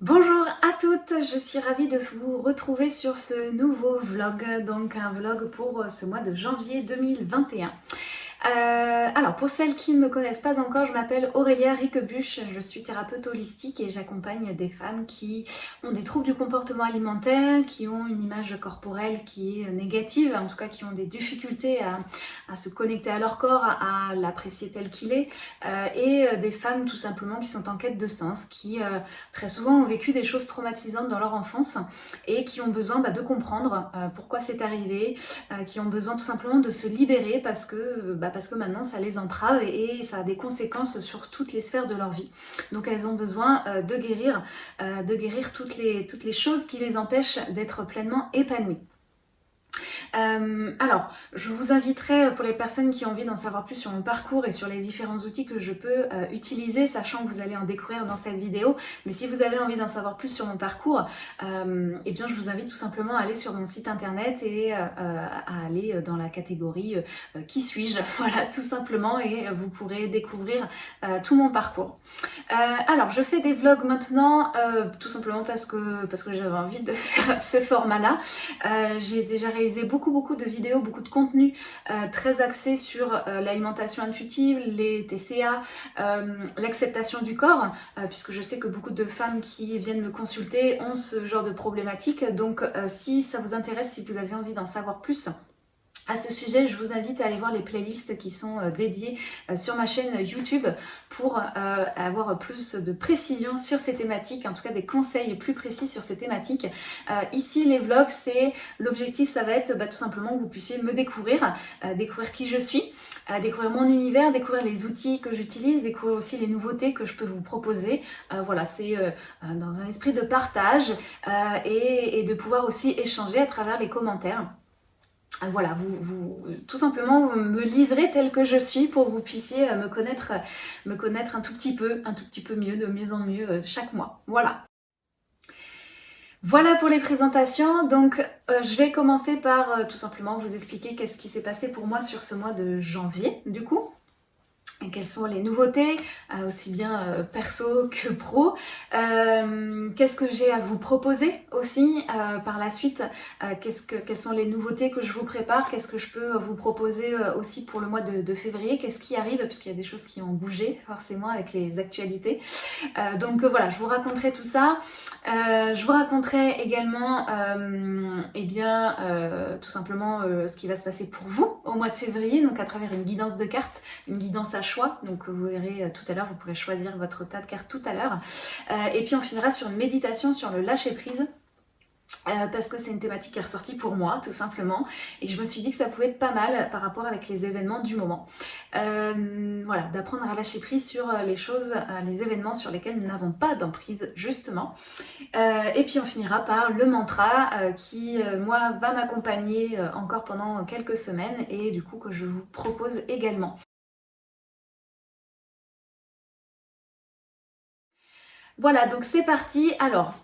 Bonjour à toutes, je suis ravie de vous retrouver sur ce nouveau vlog, donc un vlog pour ce mois de janvier 2021. Euh, alors pour celles qui ne me connaissent pas encore, je m'appelle Aurélia Riquebuche, je suis thérapeute holistique et j'accompagne des femmes qui ont des troubles du comportement alimentaire, qui ont une image corporelle qui est négative, en tout cas qui ont des difficultés à, se connecter à leur corps, à, l'apprécier tel qu'il est, euh, et euh, des femmes tout simplement qui sont en quête de sens, qui très souvent ont vécu des choses traumatisantes dans leur enfance et qui ont besoin bah, de comprendre pourquoi c'est arrivé, qui ont besoin tout simplement de se libérer parce que bah, parce que maintenant ça les entrave et, ça a des conséquences sur toutes les sphères de leur vie. Donc elles ont besoin euh, de guérir, euh, de guérir toutes les, toutes les choses qui les empêchent d'être pleinement épanouies. Euh, alors, je vous inviterai euh, pour les personnes qui ont envie d'en savoir plus sur mon parcours et sur les différents outils que je peux euh, utiliser, sachant que vous allez en découvrir dans cette vidéo. Mais si vous avez envie d'en savoir plus sur mon parcours, eh bien je vous invite tout simplement à aller sur mon site internet et à aller dans la catégorie Qui suis-je? Voilà, tout simplement, et vous pourrez découvrir tout mon parcours. alors, je fais des vlogs maintenant, tout simplement parce que, parce que j'avais envie de faire ce format-là. J'ai déjà réalisé beaucoup beaucoup de vidéos, beaucoup de contenu euh, très axé sur euh, l'alimentation intuitive, les TCA, euh, l'acceptation du corps, puisque je sais que beaucoup de femmes qui viennent me consulter ont ce genre de problématique. Donc si ça vous intéresse, si vous avez envie d'en savoir plus, à ce sujet, je vous invite à aller voir les playlists qui sont euh, dédiées euh, sur ma chaîne YouTube pour euh, avoir plus de précision sur ces thématiques, en tout cas des conseils plus précis sur ces thématiques. Ici, les vlogs, c'est l'objectif, ça va être bah, tout simplement que vous puissiez me découvrir, découvrir qui je suis, découvrir mon univers, découvrir les outils que j'utilise, découvrir aussi les nouveautés que je peux vous proposer. Voilà, c'est dans un esprit de partage et de pouvoir échanger échanger à travers les commentaires. Ah, voilà, vous, tout simplement me livrer tel que je suis pour que vous puissiez euh, me connaître, me connaître un tout petit peu, un tout petit peu mieux, de mieux en mieux euh, chaque mois. Voilà. Voilà pour les présentations, donc euh, je vais commencer par tout simplement vous expliquer qu'est-ce qui s'est passé pour moi sur ce mois de janvier du coup quelles sont les nouveautés, euh, aussi bien euh, perso que pro. Euh, qu'est-ce que j'ai à vous proposer aussi par la suite? Que, Quelles sont les nouveautés que je vous prépare? Qu'est-ce que je peux vous proposer aussi pour le mois de, février? Qu'est-ce qui arrive? Puisqu'il y a des choses qui ont bougé forcément avec les actualités. donc voilà, je vous raconterai tout ça. je vous raconterai également eh bien, tout simplement ce qui va se passer pour vous au mois de février, donc à travers une guidance de cartes, une guidance à choix. Donc vous verrez euh, tout à l'heure, vous pourrez choisir votre tas de cartes tout à l'heure. Euh, et puis on finira sur une méditation sur le lâcher prise. Euh, parce que c'est une thématique qui est ressortie pour moi tout simplement et je me suis dit que ça pouvait être pas mal par rapport avec les événements du moment. voilà, d'apprendre à lâcher prise sur les choses, les événements sur lesquels nous n'avons pas d'emprise justement. et puis on finira par le mantra qui moi va m'accompagner encore pendant quelques semaines et du coup que je vous propose également. Voilà, donc c'est parti. Alors,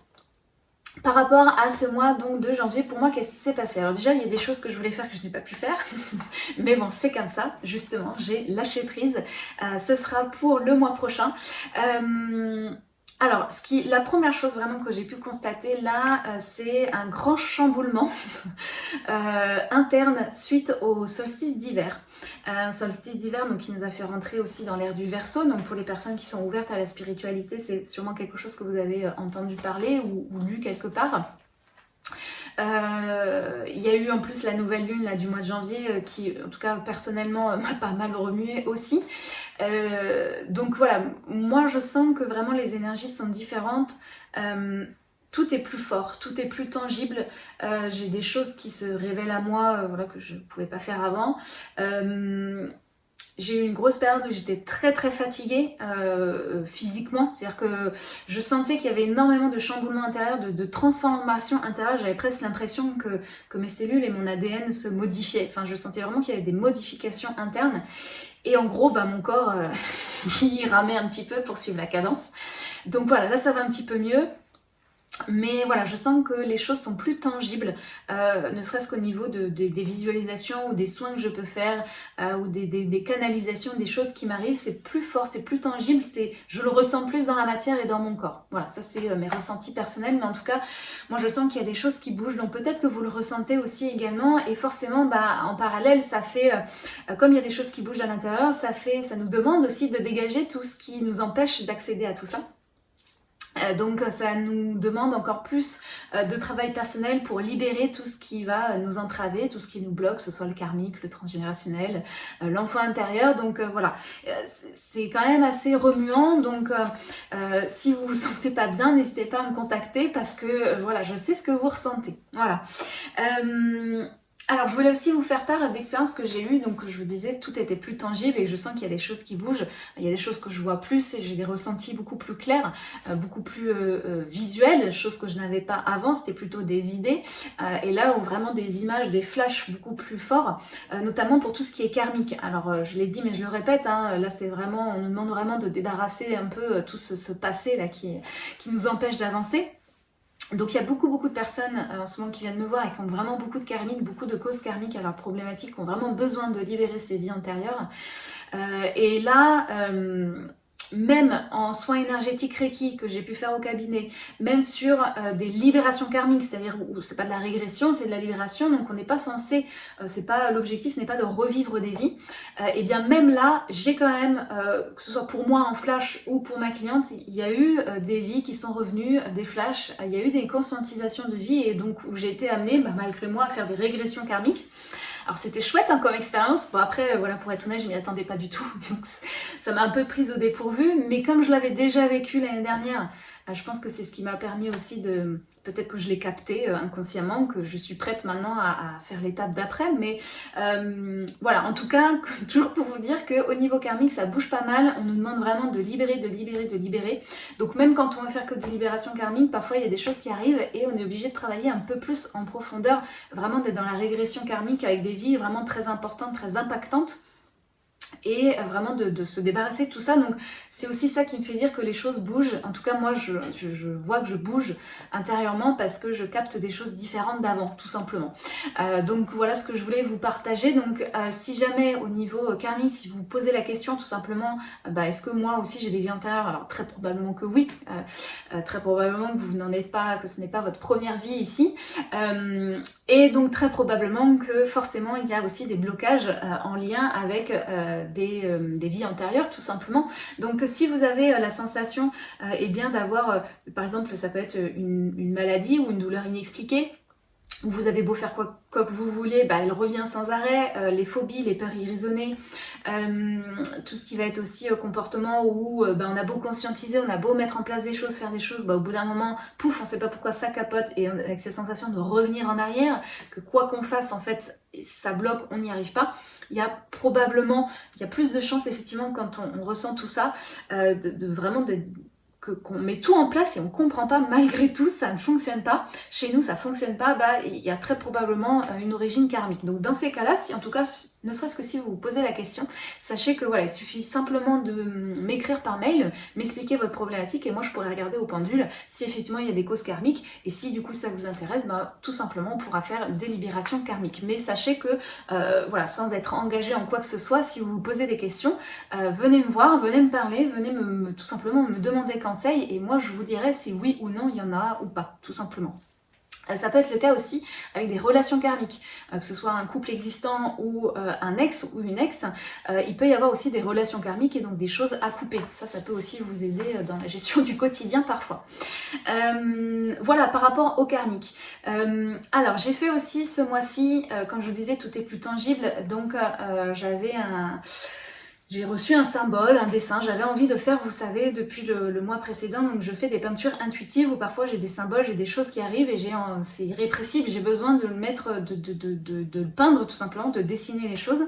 par rapport à ce mois donc de janvier, pour moi, qu'est-ce qui s'est passé? Alors déjà, il y a des choses que je voulais faire que je n'ai pas pu faire. Mais bon, c'est comme ça, justement, j'ai lâché prise. Euh, ce sera pour le mois prochain. Euh, alors, la première chose vraiment que j'ai pu constater là, euh, c'est un grand chamboulement interne suite au solstice d'hiver un solstice d'hiver qui nous a fait rentrer aussi dans l'ère du Verseau. Donc pour les personnes qui sont ouvertes à la spiritualité, c'est sûrement quelque chose que vous avez euh, entendu parler ou, lu quelque part. Euh, il y a eu en plus la nouvelle lune là, du mois de janvier euh, qui, en tout cas personnellement, m'a pas mal remué aussi. donc voilà, moi je sens que vraiment les énergies sont différentes tout est plus fort, tout est plus tangible. Euh, j'ai des choses qui se révèlent à moi euh, voilà, que je ne pouvais pas faire avant. Euh, j'ai eu une grosse période où j'étais très très fatiguée physiquement, c'est-à-dire que je sentais qu'il y avait énormément de chamboulements intérieurs, de, de transformation intérieure, j'avais presque l'impression que, mes cellules et mon ADN se modifiaient, enfin je sentais vraiment qu'il y avait des modifications internes, et en gros bah, mon corps il ramait un petit peu pour suivre la cadence. Donc voilà, là ça va un petit peu mieux, mais voilà, je sens que les choses sont plus tangibles, euh, ne serait-ce qu'au niveau de, des visualisations ou des soins que je peux faire, euh, ou des, canalisations, des choses qui m'arrivent, c'est plus fort, c'est plus tangible, c'est je le ressens plus dans la matière et dans mon corps. Voilà, ça c'est euh, mes ressentis personnels, mais en tout cas, moi je sens qu'il y a des choses qui bougent, donc peut-être que vous le ressentez aussi également, et forcément, bah, en parallèle, ça fait, comme il y a des choses qui bougent à l'intérieur, ça ça nous demande aussi de dégager tout ce qui nous empêche d'accéder à tout ça. Euh, donc ça nous demande encore plus euh, de travail personnel pour libérer tout ce qui va nous entraver, tout ce qui nous bloque, que ce soit le karmique, le transgénérationnel, euh, l'enfant intérieur. Donc voilà, c'est quand même assez remuant. Donc si vous vous sentez pas bien, n'hésitez pas à me contacter parce que voilà, je sais ce que vous ressentez. Voilà. Alors je voulais aussi vous faire part d'expériences que j'ai eues, donc je vous disais tout était plus tangible et je sens qu'il y a des choses qui bougent, il y a des choses que je vois plus et j'ai des ressentis beaucoup plus clairs, euh, beaucoup plus euh, euh, visuels, choses que je n'avais pas avant, c'était plutôt des idées, et là où vraiment des images, des flashs beaucoup plus forts, notamment pour tout ce qui est karmique. Alors je l'ai dit mais je le répète, hein, là c'est vraiment, on nous demande vraiment de débarrasser un peu tout ce, passé là qui nous empêche d'avancer. Donc il y a beaucoup beaucoup de personnes euh, en ce moment qui viennent me voir et qui ont vraiment beaucoup de karmiques, beaucoup de causes karmiques à leurs problématiques, qui ont vraiment besoin de libérer ces vies antérieures. Euh, et là, euh, même en soins énergétiques Reiki que j'ai pu faire au cabinet, même sur euh, des libérations karmiques, c'est-à-dire où c'est pas de la régression, c'est de la libération, donc on n'est pas censé, euh, c'est pas l'objectif n'est pas de revivre des vies, euh, et bien même là, j'ai quand même, que ce soit pour moi en flash ou pour ma cliente, il y a eu des vies qui sont revenues, des flashs, il y a eu des conscientisations de vie, et donc où j'ai été amenée, bah, malgré moi, à faire des régressions karmiques. Alors c'était chouette hein, comme expérience, bon après voilà pour être honnête je m'y attendais pas du tout, ça m'a un peu prise au dépourvu, mais comme je l'avais déjà vécu l'année dernière, euh, je pense que c'est ce qui m'a permis aussi de, peut-être que je l'ai capté euh, inconsciemment, que je suis prête maintenant à, faire l'étape d'après, mais euh, voilà, en tout cas, toujours pour vous dire qu'au niveau karmique, ça bouge pas mal, on nous demande vraiment de libérer, de libérer, de libérer, donc même quand on veut faire que de libération karmique, parfois il y a des choses qui arrivent et on est obligé de travailler un peu plus en profondeur, vraiment d'être dans la régression karmique avec des vies vraiment très importantes, très impactantes, et euh, vraiment de, se débarrasser de tout ça. Donc c'est aussi ça qui me fait dire que les choses bougent. En tout cas moi je, je, vois que je bouge intérieurement parce que je capte des choses différentes d'avant tout simplement. Euh, donc voilà ce que je voulais vous partager. Donc euh, si jamais au niveau karmique, si vous posez la question tout simplement, bah, est-ce que moi aussi j'ai des vies antérieures Alors très probablement que oui. très probablement que vous n'en êtes pas, que ce n'est pas votre première vie ici. et donc très probablement que forcément il y a aussi des blocages en lien avec euh, des, vies antérieures tout simplement. Donc si vous avez euh, la sensation euh, eh bien d'avoir, par exemple ça peut être une, maladie ou une douleur inexpliquée, vous avez beau faire quoi, que vous voulez, bah, elle revient sans arrêt, les phobies, les peurs irraisonnées, tout ce qui va être aussi comportement où bah, on a beau conscientiser, on a beau mettre en place des choses, faire des choses, bah, au bout d'un moment, pouf, on sait pas pourquoi ça capote et avec cette sensation de revenir en arrière, que quoi qu'on fasse en fait, ça bloque, on n'y arrive pas. Il y a probablement, il y a plus de chances effectivement quand on, ressent tout ça, euh, de, de, vraiment qu'on met tout en place et on comprend pas malgré tout ça ne fonctionne pas. Chez nous ça fonctionne pas. Bah il y a très probablement euh, une origine karmique. Donc dans ces cas là si en tout cas ne serait-ce que si vous vous posez la question, sachez que voilà, il suffit simplement de m'écrire par mail, m'expliquer votre problématique et moi je pourrais regarder au pendule si effectivement il y a des causes karmiques et si du coup ça vous intéresse, bah, tout simplement on pourra faire des libérations karmiques. Mais sachez que euh, voilà, sans être engagé en quoi que ce soit, si vous vous posez des questions, euh, venez me voir, venez me parler, venez me, tout simplement me demander conseil et moi je vous dirai si oui ou non il y en a ou pas, tout simplement. Euh, ça peut être le cas aussi avec des relations karmiques, euh, que ce soit un couple existant ou euh, un ex ou une ex, il peut y avoir aussi des relations karmiques et donc des choses à couper. Ça, ça peut aussi vous aider dans la gestion du quotidien parfois. voilà, par rapport au karmique. alors, j'ai fait aussi ce mois-ci, comme je vous disais, tout est plus tangible, donc j'avais un j'ai reçu un symbole, un dessin, j'avais envie de faire, vous savez, depuis le, mois précédent, donc je fais des peintures intuitives où parfois j'ai des symboles, j'ai des choses qui arrivent et c'est irrépressible, j'ai besoin de le mettre, de, le peindre tout simplement, de dessiner les choses.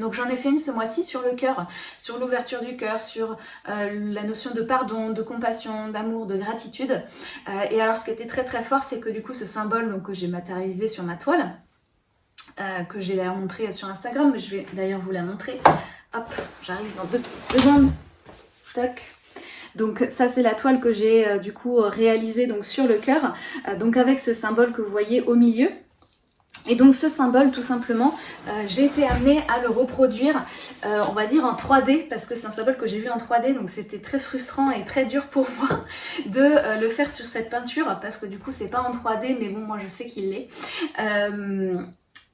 Donc j'en ai fait une ce mois-ci sur le cœur, sur l'ouverture du cœur, sur euh, la notion de pardon, de compassion, d'amour, de gratitude. Euh, et alors ce qui était très très fort, c'est que du coup ce symbole que j'ai matérialisé sur ma toile, euh, que j'ai d'ailleurs montré sur Instagram, je vais d'ailleurs vous la montrer, Hop, j'arrive dans deux petites secondes. Tac. Donc ça c'est la toile que j'ai du coup réalisée donc sur le cœur, donc avec ce symbole que vous voyez au milieu. Et donc ce symbole, tout simplement, euh, j'ai été amenée à le reproduire, euh, on va dire en 3D, parce que c'est un symbole que j'ai vu en 3D, donc c'était très frustrant et très dur pour moi de euh, le faire sur cette peinture, parce que du coup c'est pas en 3D, mais bon, moi je sais qu'il l'est.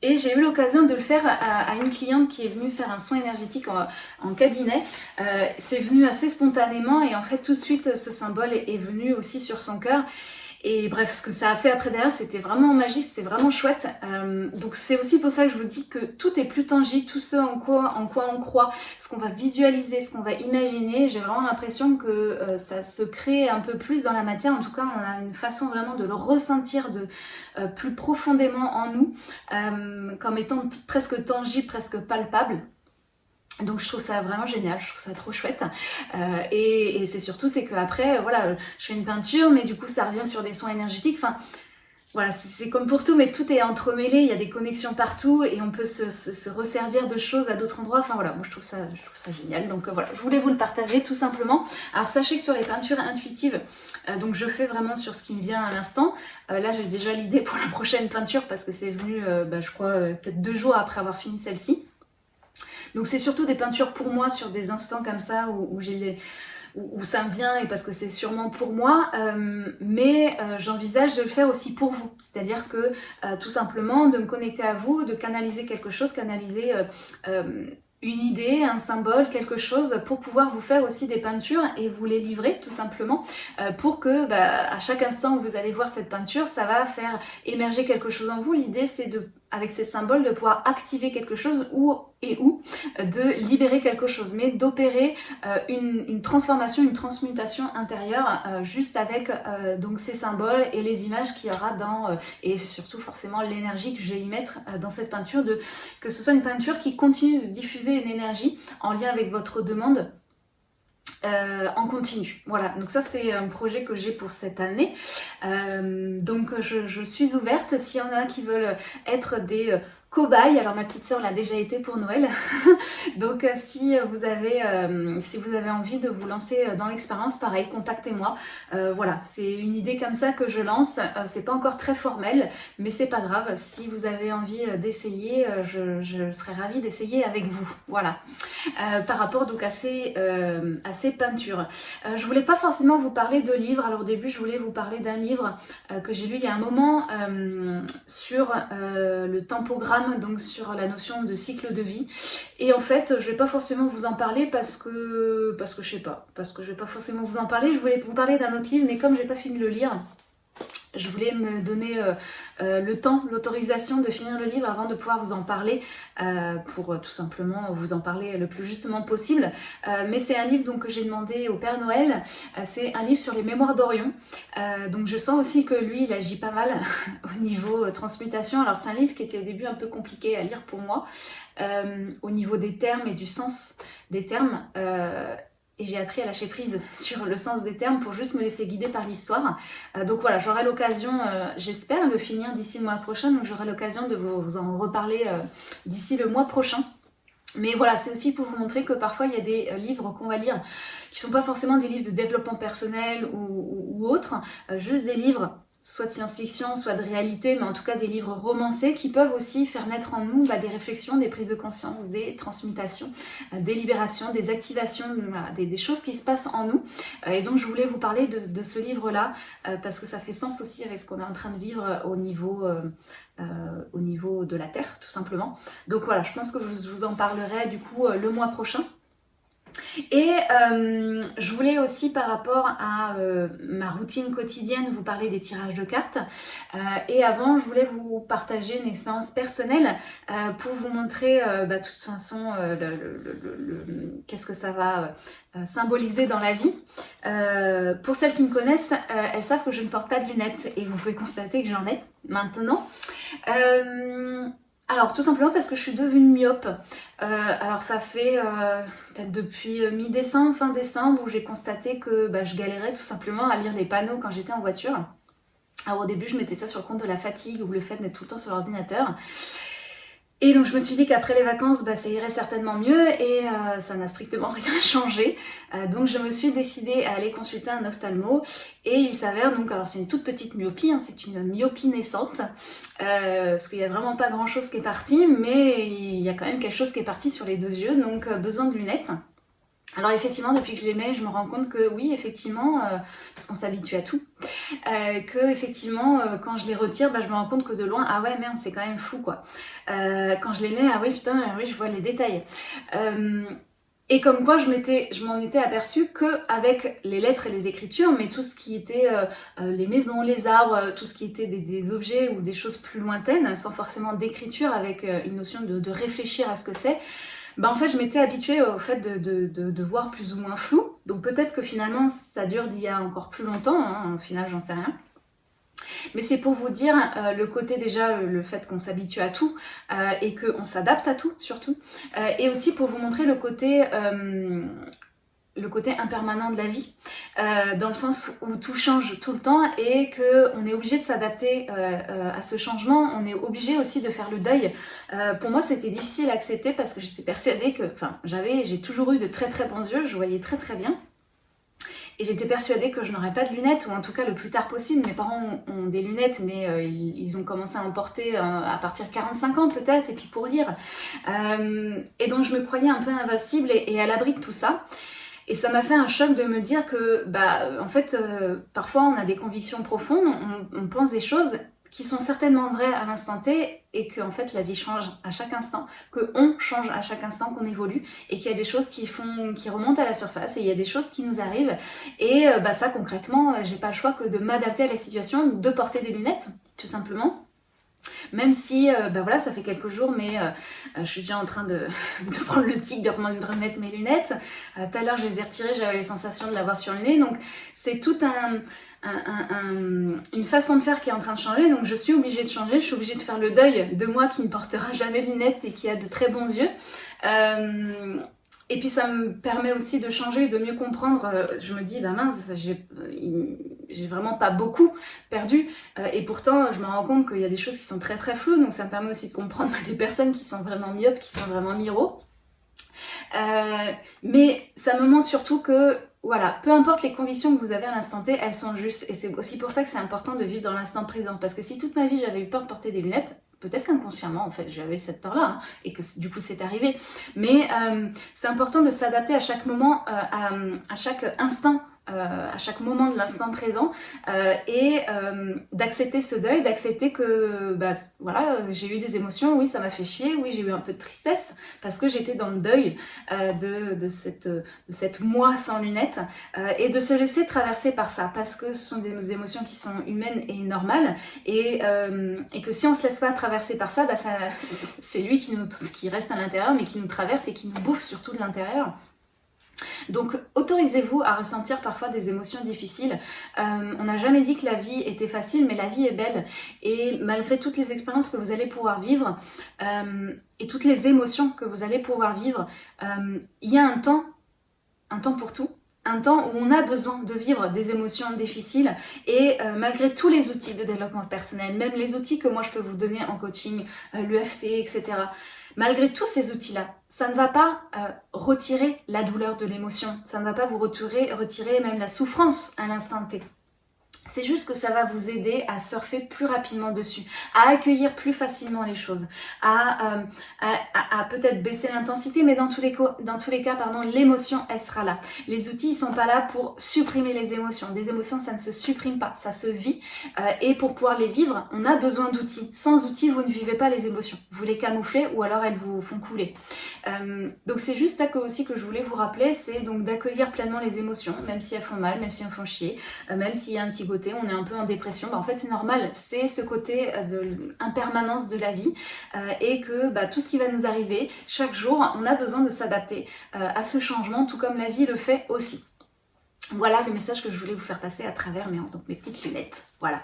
Et j'ai eu l'occasion de le faire à, une cliente qui est venue faire un soin énergétique en, cabinet. c'est venu assez spontanément et en fait tout de suite ce symbole est venu aussi sur son cœur. Et bref, ce que ça a fait après derrière, c'était vraiment magique, c'était vraiment chouette. Euh, donc c'est aussi pour ça que je vous dis que tout est plus tangible, tout ce en quoi, en quoi on croit, ce qu'on va visualiser, ce qu'on va imaginer. J'ai vraiment l'impression que euh, ça se crée un peu plus dans la matière. En tout cas, on a une façon vraiment de le ressentir de euh, plus profondément en nous, comme étant presque tangible, presque palpable. Donc je trouve ça vraiment génial, je trouve ça trop chouette. Euh, et, c'est surtout c'est qu'après, voilà, je fais une peinture, mais du coup ça revient sur des soins énergétiques. Enfin, voilà, c'est comme pour tout, mais tout est entremêlé, il y a des connexions partout et on peut se, resservir de choses à d'autres endroits. Enfin voilà, moi je trouve ça, je génial. Donc euh, voilà, je voulais vous le partager tout simplement. Alors sachez que sur les peintures intuitives, euh, donc je fais vraiment sur ce qui me vient à l'instant. là j'ai déjà l'idée pour la prochaine peinture parce que c'est venu, bah, je crois, peut-être deux jours après avoir fini celle-ci. Donc c'est surtout des peintures pour moi sur des instants comme ça où, ça me vient et parce que c'est sûrement pour moi, euh, mais euh, j'envisage de le faire aussi pour vous. C'est-à-dire que euh, tout simplement de me connecter à vous, de canaliser quelque chose, canaliser une idée, un symbole, quelque chose pour pouvoir vous faire aussi des peintures et vous les livrer tout simplement pour que bah, à chaque instant où vous allez voir cette peinture, ça va faire émerger quelque chose en vous. L'idée c'est de avec ces symboles de pouvoir activer quelque chose ou et ou de libérer quelque chose, mais d'opérer euh, une, transformation, une transmutation intérieure euh, juste avec euh, donc ces symboles et les images qu'il y aura dans, et surtout forcément l'énergie que je vais y mettre dans cette peinture, de que ce soit une peinture qui continue de diffuser une énergie en lien avec votre demande en continu. Voilà, donc ça c'est un projet que j'ai pour cette année. donc je, je, suis ouverte, s'il y en a qui veulent être des cobaye. Alors ma petite sœur l'a déjà été pour Noël. Donc euh, si vous avez euh, si vous avez envie de vous lancer euh, dans l'expérience, pareil, contactez-moi. voilà, c'est une idée comme ça que je lance. c'est pas encore très formel, mais c'est pas grave. Si vous avez envie d'essayer, je, je, serais ravie d'essayer avec vous. Voilà. par rapport donc à ces, à ces peintures. je voulais pas forcément vous parler de livres. Alors au début, je voulais vous parler d'un livre que j'ai lu il y a un moment sur le tempogramme donc sur la notion de cycle de vie. Et en fait, je vais pas forcément vous en parler parce que, parce que je sais pas, parce que je vais pas forcément vous en parler. Je voulais vous parler d'un autre livre, mais comme j'ai pas fini de le lire, je voulais me donner euh, euh, le temps, l'autorisation de finir le livre avant de pouvoir vous en parler euh, pour tout simplement vous en parler le plus justement possible. mais c'est un livre donc, que j'ai demandé au Père Noël. c'est un livre sur les mémoires d'Orion. donc je sens aussi que lui, il agit pas mal au niveau transmutation. Alors c'est un livre qui était au début un peu compliqué à lire pour moi au niveau des termes et du sens des termes et j'ai appris à lâcher prise sur le sens des termes pour juste me laisser guider par l'histoire. Euh, donc voilà, j'aurai l'occasion, euh, j'espère, le finir d'ici le mois prochain, donc j'aurai l'occasion de vous, en reparler euh, d'ici le mois prochain. Mais voilà, c'est aussi pour vous montrer que parfois il y a des livres qu'on va lire qui sont pas forcément des livres de développement personnel ou autres, juste des livres soit de science-fiction, soit de réalité, mais en tout cas des livres romancés qui peuvent aussi faire naître en nous bah, des réflexions, des prises de conscience, des transmutations, euh, des libérations, des activations, des, choses qui se passent en nous. Euh, et donc je voulais vous parler de, ce livre-là euh, parce que ça fait sens aussi avec ce qu'on est en train de vivre au niveau... au niveau de la Terre, tout simplement. Donc voilà, je pense que je vous en parlerai du coup le mois prochain. Et euh, je voulais aussi par rapport à euh, ma routine quotidienne vous parler des tirages de cartes. Euh, et avant, je voulais vous partager une expérience personnelle pour vous montrer bah, toute façon qu'est-ce que ça va symboliser dans la vie. pour celles qui me connaissent, elles savent que je ne porte pas de lunettes et vous pouvez constater que j'en ai maintenant. Alors tout simplement parce que je suis devenue myope. Euh, alors ça fait euh, peut-être depuis euh, mi-décembre, fin décembre, où j'ai constaté que bah, je galérais tout simplement à lire les panneaux quand j'étais en voiture. Alors au début je mettais ça sur le compte de la fatigue ou le fait d'être tout le temps sur l'ordinateur. Et donc je me suis dit qu'après les vacances, bah, ça irait certainement mieux et euh, ça n'a strictement rien changé. Euh, donc je me suis décidée à aller consulter un ophtalmo et il s'avère donc, alors c'est une toute petite myopie, hein, c'est une myopie naissante, euh, parce qu'il n'y a vraiment pas grand chose qui est parti, mais il y a quand même quelque chose qui est parti sur les deux yeux, donc besoin de lunettes. Alors effectivement, depuis que je les mets, je me rends compte que oui, effectivement, euh, parce qu'on s'habitue à tout, euh, que effectivement, euh, quand je les retire, bah, je me rends compte que de loin, ah ouais, merde, c'est quand même fou, quoi. quand je les mets, ah oui, putain, ah oui, je vois les détails. et comme quoi, je m'en étais aperçue que avec les lettres et les écritures, mais tout ce qui était les maisons, les arbres, tout ce qui était des, objets ou des choses plus lointaines, sans forcément d'écriture, avec une notion de réfléchir à ce que c'est, bah en fait je m'étais habituée au fait de, voir plus ou moins flou. Donc peut-être que finalement ça dure d'il y a encore plus longtemps, hein, au final j'en sais rien. Mais c'est pour vous dire euh, le côté déjà, le, fait qu'on s'habitue à tout euh, et qu'on s'adapte à tout surtout. Euh, et aussi pour vous montrer le côté le côté impermanent de la vie, euh, dans le sens où tout change tout le temps et qu'on est obligé de s'adapter euh, euh, à ce changement, on est obligé aussi de faire le deuil. pour moi, c'était difficile à accepter parce que j'étais persuadée que, enfin, j'avais, j'ai toujours eu de très très bons yeux, je voyais très très bien. Et j'étais persuadée que je n'aurais pas de lunettes, ou en tout cas le plus tard possible. Mes parents ont, des lunettes, mais ils ont commencé à en porter à partir de 45 ans peut-être, et puis pour lire. et donc je me croyais un peu invincible et à l'abri de tout ça. Et ça m'a fait un choc de me dire que, bah, en fait, euh, parfois on a des convictions profondes, on, pense des choses qui sont certainement vraies à l'instant T et que en fait la vie change à chaque instant, que on change à chaque instant qu'on évolue et qu'il y a des choses qui font, qui remontent à la surface et il y a des choses qui nous arrivent. Et euh, bah ça concrètement j'ai pas le choix que de m'adapter à la situation, de porter des lunettes tout simplement même si, euh, bah voilà, ça fait quelques jours, mais euh, euh, je suis déjà en train de, prendre le tic, de remettre mes lunettes. Tout à l'heure, je les ai retirées, j'avais les sensations de l'avoir sur le nez. Donc, c'est tout un, une façon de faire qui est en train de changer. Donc, je suis obligée de changer. Je suis obligée de faire le deuil de moi qui ne portera jamais de lunettes et qui a de très bons yeux. Et puis ça me permet aussi de changer, de mieux comprendre. Euh, je me dis, bah mince, j'ai vraiment pas beaucoup perdu. Euh, et pourtant, je me rends compte qu'il y a des choses qui sont très très floues. Donc ça me permet aussi de comprendre des personnes qui sont vraiment myopes, qui sont vraiment miro. Euh, mais ça me montre surtout que voilà, peu importe les convictions que vous avez à l'instant T, elles sont justes. Et c'est aussi pour ça que c'est important de vivre dans l'instant présent. Parce que si toute ma vie j'avais eu peur de porter des lunettes, peut-être qu'inconsciemment en fait j'avais cette peur là hein, et que du coup c'est arrivé. Mais euh, c'est important de s'adapter à chaque moment euh, à, chaque instant euh, à chaque moment de l'instant présent euh, et euh, d'accepter ce deuil, d'accepter que bah, voilà, j'ai eu des émotions, oui ça m'a fait chier, oui j'ai eu un peu de tristesse parce que j'étais dans le deuil de, de, cette, de cette moi sans lunettes et de se laisser traverser par ça parce que ce sont des émotions qui sont humaines et normales et, et que si on se laisse pas traverser par ça, bah ça c'est lui qui, nous, qui reste à l'intérieur mais qui nous traverse et qui nous bouffe surtout de l'intérieur. Donc autorisez-vous à ressentir parfois des émotions difficiles. Euh, on n'a jamais dit que la vie était facile, mais la vie est belle. Et malgré toutes les expériences que vous allez pouvoir vivre, euh, et toutes les émotions que vous allez pouvoir vivre, euh, il y a un temps, un temps pour tout, un temps où on a besoin de vivre des émotions difficiles et malgré tous les outils de développement personnel, même les outils que moi je peux vous donner en coaching, l'UFT, etc. Malgré tous ces outils-là, ça ne va pas euh, retirer la douleur de l'émotion, ça ne va pas vous retirer, retirer même la souffrance à l'instant T. C'est juste que ça va vous aider à surfer plus rapidement dessus, à accueillir plus facilement les choses, à, euh, à, peut-être baisser l'intensité, mais dans tous les, dans tous les cas, pardon, l'émotion, elle sera là. Les outils, ils sont pas là pour supprimer les émotions. Des émotions, ça ne se supprime pas, ça se vit. Euh, et pour pouvoir les vivre, on a besoin d'outils. Sans outils, vous ne vivez pas les émotions. Vous les camouflez ou alors elles vous font couler. Euh, donc c'est juste ça que, aussi que je voulais vous rappeler, c'est donc d'accueillir pleinement les émotions, même si elles font mal, même si elles font chier, même s'il y a un petit on est un peu en dépression, bah, en fait c'est normal, c'est ce côté euh, de impermanence de la vie euh, et que bah, tout ce qui va nous arriver, chaque jour, on a besoin de s'adapter euh, à ce changement, tout comme la vie le fait aussi. Voilà le message que je voulais vous faire passer à travers mes petites lunettes. Voilà.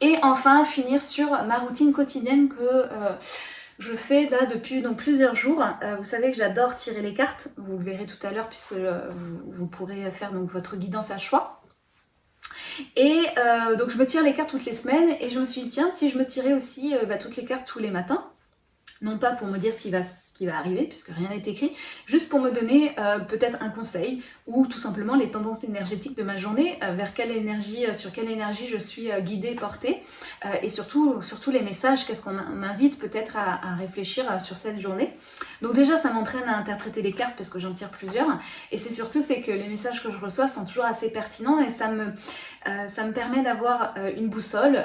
et enfin, finir sur ma routine quotidienne que je fais là depuis donc, plusieurs jours. vous savez que j'adore tirer les cartes. Vous le verrez tout à l'heure puisque vous, vous, pourrez faire donc, votre guidance à choix. Et euh, donc je me tire les cartes toutes les semaines et je me suis dit tiens si je me tirais aussi euh, bah, toutes les cartes tous les matins, non pas pour me dire ce qui va, ce qui va arriver, puisque rien n'est écrit, juste pour me donner euh, peut-être un conseil, ou tout simplement les tendances énergétiques de ma journée, euh, vers quelle énergie, sur quelle énergie je suis guidée, portée, et surtout, surtout les messages, qu'est-ce qu'on m'invite peut-être à, réfléchir sur cette journée. Donc déjà, ça m'entraîne à interpréter les cartes, parce que j'en tire plusieurs, et c'est surtout c'est que les messages que je reçois sont toujours assez pertinents, et ça me, ça me permet d'avoir une boussole,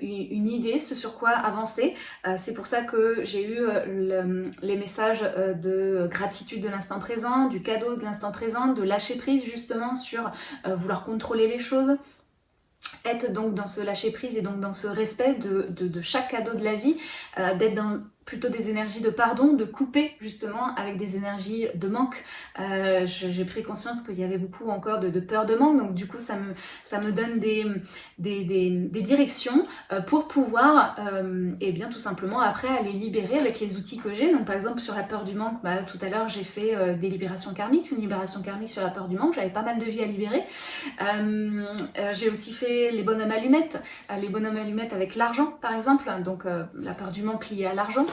une idée, ce sur quoi avancer. c'est pour ça que j'ai eu euh, les messages euh, de gratitude de l'instant présent, du cadeau de l'instant présent, de lâcher prise justement sur euh, vouloir contrôler les choses, être donc dans ce lâcher prise et donc dans ce respect de, de chaque cadeau de la vie, d'être dans plutôt des énergies de pardon, de couper justement avec des énergies de manque. Euh, J'ai pris conscience qu'il y avait beaucoup encore de, peur de manque, donc du coup ça me, ça me donne des, des, des, directions euh, pour pouvoir, euh, et bien tout simplement après aller libérer avec les outils que j'ai. Donc par exemple sur la peur du manque, bah, tout à l'heure j'ai fait des libérations karmiques, une libération karmique sur la peur du manque, j'avais pas mal de vie à libérer. j'ai aussi fait les bonhommes allumettes, les bonhommes allumettes avec l'argent par exemple, donc la peur du manque liée à l'argent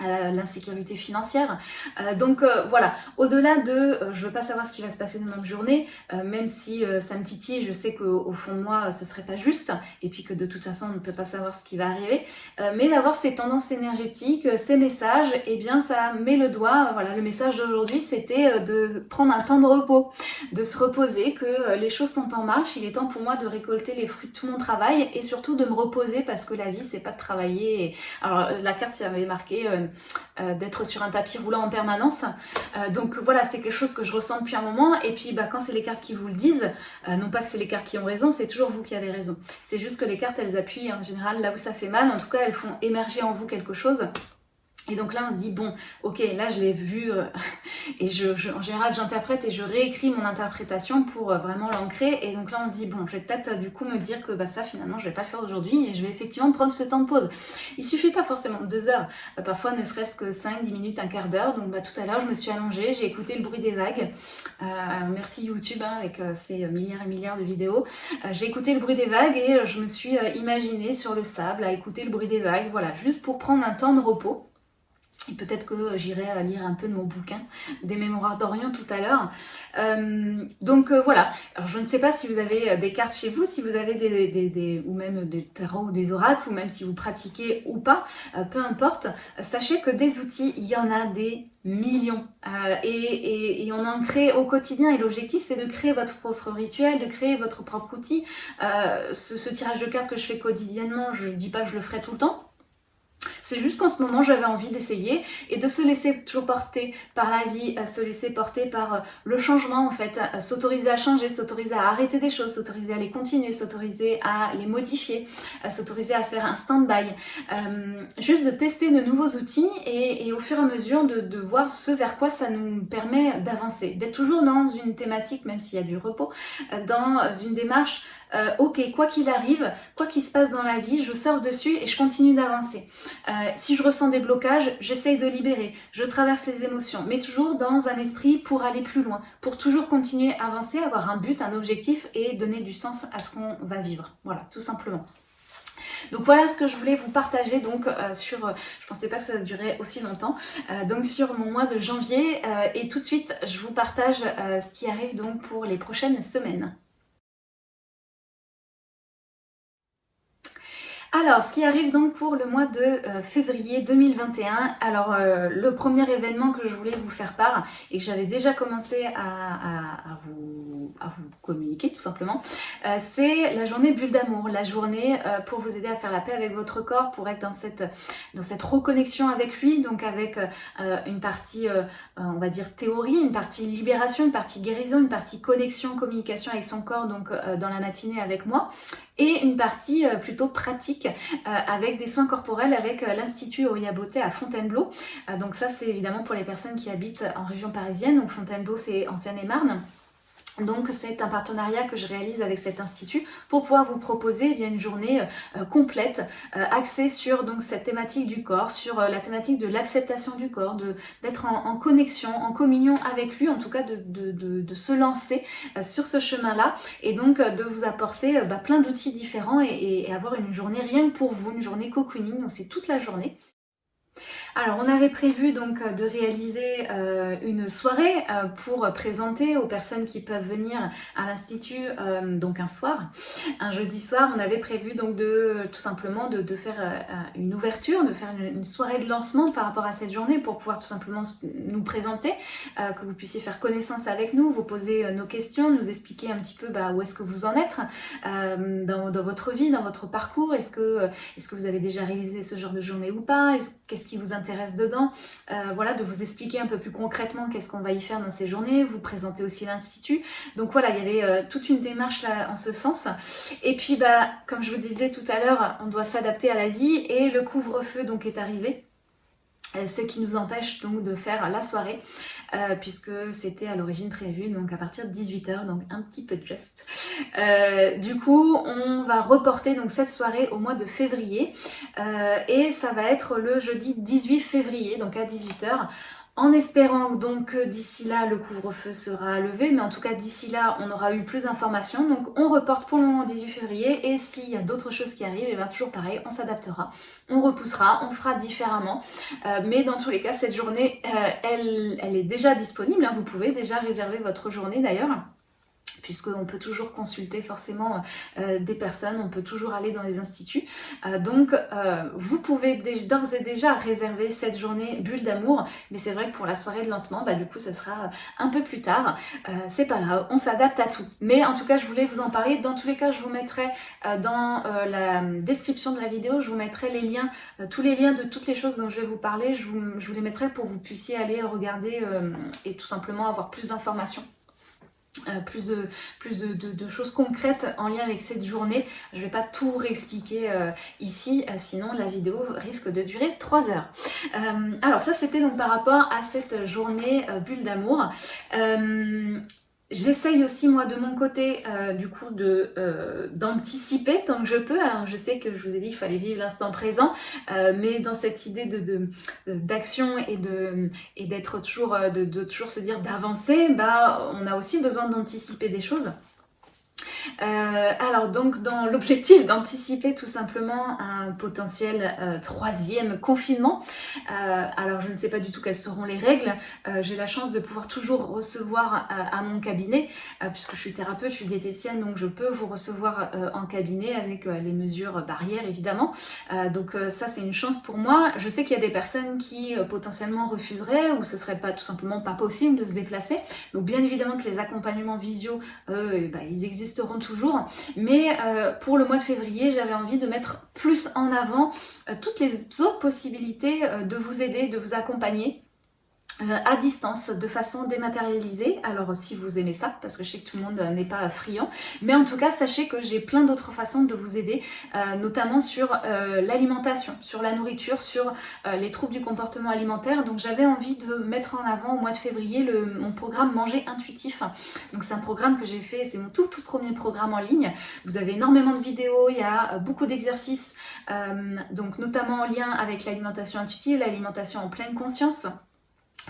l'insécurité financière. Euh, donc euh, voilà, au-delà de euh, je veux pas savoir ce qui va se passer ma journée, même si ça me titille, je sais qu'au fond de moi ce serait pas juste, et puis que de toute façon on ne peut pas savoir ce qui va arriver, mais d'avoir ces tendances énergétiques, ces messages, et eh bien ça met le doigt, voilà, le message d'aujourd'hui c'était de prendre un temps de repos, de se reposer, que les choses sont en marche, il est temps pour moi de récolter les fruits de tout mon travail, et surtout de me reposer parce que la vie c'est pas de travailler, alors la carte il y avait marqué euh, d'être sur un tapis roulant en permanence. Euh, donc voilà, c'est quelque chose que je ressens depuis un moment. Et puis bah, quand c'est les cartes qui vous le disent, euh, non pas que c'est les cartes qui ont raison, c'est toujours vous qui avez raison. C'est juste que les cartes, elles appuient en général là où ça fait mal. En tout cas, elles font émerger en vous quelque chose et donc là, on se dit, bon, ok, là je l'ai vu, euh, et je, en général j'interprète et je réécris mon interprétation pour euh, vraiment l'ancrer. Et donc là, on se dit, bon, je vais peut-être euh, du coup me dire que bah, ça finalement, je vais pas le faire aujourd'hui et je vais effectivement prendre ce temps de pause. Il suffit pas forcément de deux heures, parfois ne serait-ce que 5, 10 minutes, un quart d'heure. Donc bah, tout à l'heure, je me suis allongée, j'ai écouté le bruit des vagues. merci YouTube hein, avec ses milliards et milliards de vidéos. j'ai écouté le bruit des vagues et je me suis imaginée sur le sable à écouter le bruit des vagues, voilà, juste pour prendre un temps de repos. Et peut-être que j'irai euh, lire un peu de mon bouquin des mémoires d'Orient tout à l'heure. Euh, donc euh, voilà, alors je ne sais pas si vous avez des cartes chez vous, si vous avez des, des, ou même des tarots ou des oracles, ou même si vous pratiquez ou pas, peu importe, sachez que des outils, il y en a des millions et, on en crée au quotidien et l'objectif c'est de créer votre propre rituel, de créer votre propre outil. Ce, ce, tirage de cartes que je fais quotidiennement, je ne dis pas que je le ferai tout le temps, c'est juste qu'en ce moment, j'avais envie d'essayer et de se laisser toujours porter par la vie, euh, se laisser porter par euh, le changement en fait, euh, s'autoriser à changer, s'autoriser à arrêter des choses, s'autoriser à les continuer, s'autoriser à les modifier, s'autoriser à faire un stand-by. juste de tester de nouveaux outils et, au fur et à mesure de, de, voir ce vers quoi ça nous permet d'avancer. D'être toujours dans une thématique, même s'il y a du repos, dans une démarche euh, ok, quoi qu'il arrive, quoi qu'il se passe dans la vie, je sors dessus et je continue d'avancer. Euh, si je ressens des blocages, j'essaye de libérer, je traverse les émotions, mais toujours dans un esprit pour aller plus loin, pour toujours continuer à avancer, avoir un but, un objectif et donner du sens à ce qu'on va vivre. Voilà, tout simplement. Donc voilà ce que je voulais vous partager donc euh, sur, je pensais pas que ça durait aussi longtemps, donc sur mon mois de janvier et tout de suite je vous partage ce qui arrive donc pour les prochaines semaines. Alors, ce qui arrive donc pour le mois de euh, février 2021, alors euh, le premier événement que je voulais vous faire part et que j'avais déjà commencé à, vous, communiquer tout simplement, euh, c'est la journée bulle d'amour, la journée pour vous aider à faire la paix avec votre corps, pour être dans cette, dans cette reconnexion avec lui, donc avec une partie, on va dire théorie, une partie libération, une partie guérison, une partie connexion, communication avec son corps, donc dans la matinée avec moi, et une partie plutôt pratique euh, avec des soins corporels avec euh, l'Institut Oyaboté à Fontainebleau. Euh, donc ça c'est évidemment pour les personnes qui habitent en région parisienne, donc Fontainebleau c'est en Seine-et-Marne. Donc c'est un partenariat que je réalise avec cet institut pour pouvoir vous proposer eh bien, une journée complète axée sur donc cette thématique du corps, sur la thématique de l'acceptation du corps, d'être en, connexion, en communion avec lui, en tout cas de, de, se lancer sur ce chemin-là et donc de vous apporter bah, plein d'outils différents et, et, avoir une journée rien que pour vous, une journée cocooning, donc c'est toute la journée. Alors on avait prévu donc de réaliser euh, une soirée euh, pour présenter aux personnes qui peuvent venir à l'institut euh, donc un soir, un jeudi soir. On avait prévu donc de tout simplement de, faire une ouverture, de faire une, soirée de lancement par rapport à cette journée pour pouvoir tout simplement nous présenter, que vous puissiez faire connaissance avec nous, vous poser nos questions, nous expliquer un petit peu bah, où est-ce que vous en êtes dans, votre vie, dans votre parcours. Est-ce que, est que vous avez déjà réalisé ce genre de journée ou pas? Qu'est-ce qui vous intéresse dedans euh, Voilà, de vous expliquer un peu plus concrètement qu'est-ce qu'on va y faire dans ces journées, vous présenter aussi l'institut. Donc voilà, il y avait euh, toute une démarche là en ce sens. Et puis bah, comme je vous disais tout à l'heure, on doit s'adapter à la vie et le couvre-feu donc est arrivé. Euh, ce qui nous empêche donc de faire la soirée euh, puisque c'était à l'origine prévu donc à partir de 18h donc un petit peu juste. Euh, du coup on va reporter donc cette soirée au mois de février et ça va être le jeudi 18 février donc à 18h en espérant donc que d'ici là le couvre-feu sera levé, mais en tout cas d'ici là on aura eu plus d'informations. Donc on reporte pour le moment 18 février et s'il y a d'autres choses qui arrivent, et eh bien toujours pareil, on s'adaptera, on repoussera, on fera différemment. Euh, mais dans tous les cas cette journée euh, elle, est déjà disponible, hein. vous pouvez déjà réserver votre journée d'ailleurs puisqu'on peut toujours consulter forcément euh, des personnes, on peut toujours aller dans les instituts. Euh, donc euh, vous pouvez d'ores et déjà réserver cette journée bulle d'amour, mais c'est vrai que pour la soirée de lancement, bah, du coup ce sera un peu plus tard. c'est pas grave, on s'adapte à tout. Mais en tout cas, je voulais vous en parler. Dans tous les cas, je vous mettrai dans la description de la vidéo, je vous mettrai les liens, tous les liens de toutes les choses dont je vais vous parler, je vous, je vous les mettrai pour que vous puissiez aller regarder et tout simplement avoir plus d'informations. Euh, plus, de, choses concrètes en lien avec cette journée. Je ne vais pas tout réexpliquer euh, ici, euh, sinon la vidéo risque de durer 3 heures. alors ça c'était donc par rapport à cette journée bulle d'amour. J'essaye aussi moi de mon côté euh, du coup euh, d'anticiper tant que je peux. Alors je sais que je vous ai dit qu'il fallait vivre l'instant présent, euh, mais dans cette idée d'action et d'être toujours de, de, toujours se dire d'avancer, bah on a aussi besoin d'anticiper des choses. Euh, alors donc dans l'objectif d'anticiper tout simplement un potentiel euh, troisième confinement, euh, alors je ne sais pas du tout quelles seront les règles, j'ai la chance de pouvoir toujours recevoir à mon cabinet, puisque je suis thérapeute, je suis diététicienne, donc je peux vous recevoir en cabinet avec les mesures barrières évidemment, donc ça c'est une chance pour moi. Je sais qu'il y a des personnes qui potentiellement refuseraient ou ce serait pas tout simplement pas possible de se déplacer, donc bien évidemment que les accompagnements visio, ben, ils existeront toujours. Mais euh, pour le mois de février, j'avais envie de mettre plus en avant euh, toutes les autres possibilités euh, de vous aider, de vous accompagner à distance de façon dématérialisée. Alors si vous aimez ça, parce que je sais que tout le monde n'est pas friand, mais en tout cas sachez que j'ai plein d'autres façons de vous aider, euh, notamment sur euh, l'alimentation, sur la nourriture, sur les troubles du comportement alimentaire. Donc j'avais envie de mettre en avant au mois de février mon programme Manger Intuitif. Donc c'est un programme que j'ai fait, c'est mon tout tout premier programme en ligne. Vous avez énormément de vidéos, il y a beaucoup d'exercices, donc notamment en lien avec l'alimentation intuitive, l'alimentation en pleine conscience.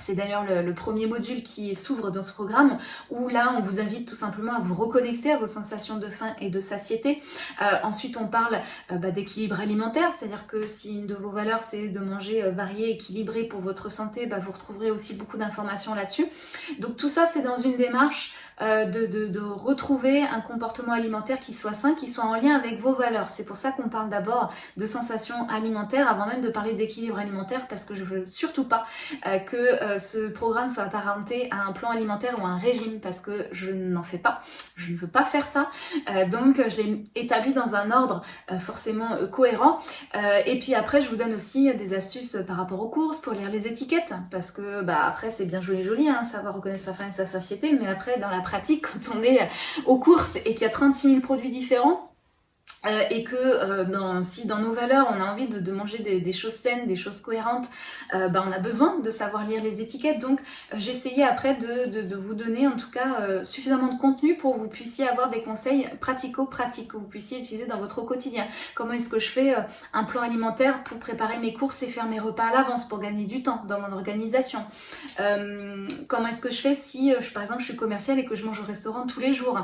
C'est d'ailleurs le, premier module qui s'ouvre dans ce programme où là on vous invite tout simplement à vous reconnecter à vos sensations de faim et de satiété. Euh, ensuite on parle euh, bah, d'équilibre alimentaire, c'est-à-dire que si une de vos valeurs c'est de manger euh, varié, équilibré pour votre santé, bah, vous retrouverez aussi beaucoup d'informations là-dessus. Donc tout ça c'est dans une démarche de, retrouver un comportement alimentaire qui soit sain, qui soit en lien avec vos valeurs. C'est pour ça qu'on parle d'abord de sensations alimentaires avant même de parler d'équilibre alimentaire parce que je veux surtout pas que euh, ce programme soit apparenté à un plan alimentaire ou à un régime parce que je n'en fais pas, je ne veux pas faire ça. Euh, donc je l'ai établi dans un ordre euh, forcément cohérent. et puis après je vous donne aussi des astuces par rapport aux courses pour lire les étiquettes parce que bah après c'est bien joli joli, hein, savoir reconnaître sa faim et sa satiété, mais après dans la pratique quand on est aux courses et qu'il y a 36 000 produits différents, euh, et que euh, si dans nos valeurs on a envie de, manger des, choses saines, des choses cohérentes, euh, bah, on a besoin de savoir lire les étiquettes. Donc j'ai essayé après de, vous donner en tout cas suffisamment de contenu pour que vous puissiez avoir des conseils pratico-pratiques, que vous puissiez utiliser dans votre quotidien. Comment est-ce que je fais un plan alimentaire pour préparer mes courses et faire mes repas à l'avance pour gagner du temps dans mon organisation? Comment est-ce que je fais si, par exemple, je suis commerciale et que je mange au restaurant tous les jours?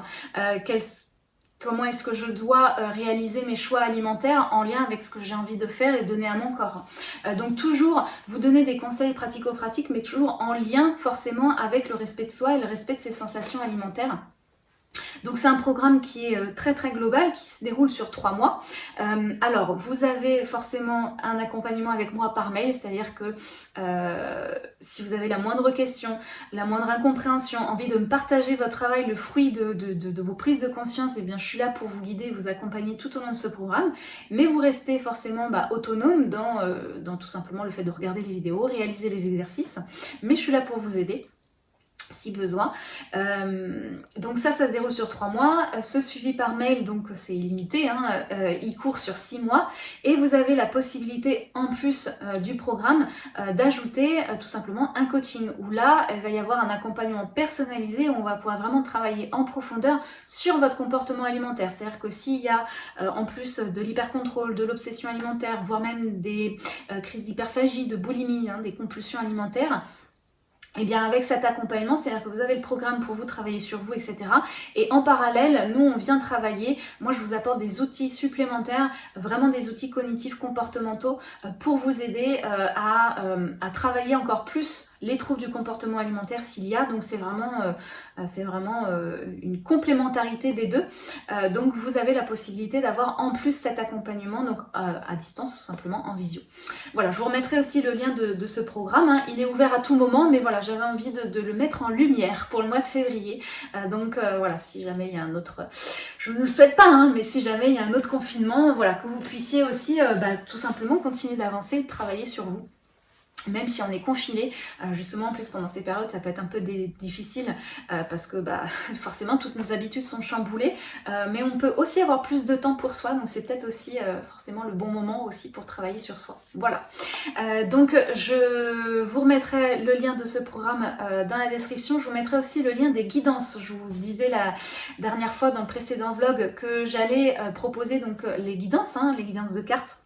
Comment est-ce que je dois euh, réaliser mes choix alimentaires en lien avec ce que j'ai envie de faire et donner à mon corps. Euh, donc toujours vous donner des conseils pratico-pratiques, mais toujours en lien forcément avec le respect de soi et le respect de ses sensations alimentaires. Donc c'est un programme qui est euh, très très global, qui se déroule sur trois mois. Euh, alors vous avez forcément un accompagnement avec moi par mail, c'est-à-dire que euh, si vous avez la moindre question, la moindre incompréhension, envie de me partager votre travail, le fruit de, vos prises de conscience, eh bien je suis là pour vous guider, vous accompagner tout au long de ce programme. Mais vous restez forcément bah, autonome dans tout simplement le fait de regarder les vidéos, réaliser les exercices. Mais je suis là pour vous aider si besoin. Euh, donc ça, ça se sur trois mois. Euh, ce suivi par mail, donc c'est illimité, hein, euh, il court sur six mois. Et vous avez la possibilité, en plus du programme, d'ajouter tout simplement un coaching, où là, il va y avoir un accompagnement personnalisé, où on va pouvoir vraiment travailler en profondeur sur votre comportement alimentaire. C'est-à-dire que s'il y a, en plus de l'hypercontrôle, de l'obsession alimentaire, voire même des crises d'hyperphagie, de boulimie, hein, des compulsions alimentaires, et eh bien avec cet accompagnement, c'est-à-dire que vous avez le programme pour vous travailler sur vous, etc. Et en parallèle, nous on vient travailler, moi je vous apporte des outils supplémentaires, vraiment des outils cognitifs comportementaux euh, pour vous aider euh, à, euh, à travailler encore plus les troubles du comportement alimentaire s'il y a. Donc c'est vraiment, c'est vraiment une complémentarité des deux. donc vous avez la possibilité d'avoir en plus cet accompagnement donc à distance ou simplement en visio. Voilà, je vous remettrai aussi le lien de, ce programme. Hein. Il est ouvert à tout moment, mais voilà, j'avais envie de, le mettre en lumière pour le mois de février. Euh, donc euh, voilà, si jamais il y a un autre, je ne le souhaite pas, hein, mais si jamais il y a un autre confinement, voilà, que vous puissiez aussi euh, bah, tout simplement continuer d'avancer et de travailler sur vous même si on est confiné, euh, justement en plus pendant ces périodes ça peut être un peu difficile euh, parce que bah, forcément toutes nos habitudes sont chamboulées euh, mais on peut aussi avoir plus de temps pour soi donc c'est peut-être aussi forcément le bon moment aussi pour travailler sur soi. Voilà, donc je vous remettrai le lien de ce programme dans la description, je vous mettrai aussi le lien des guidances. Je vous disais la dernière fois dans le précédent vlog que j'allais proposer donc les guidances, hein, les guidances de cartes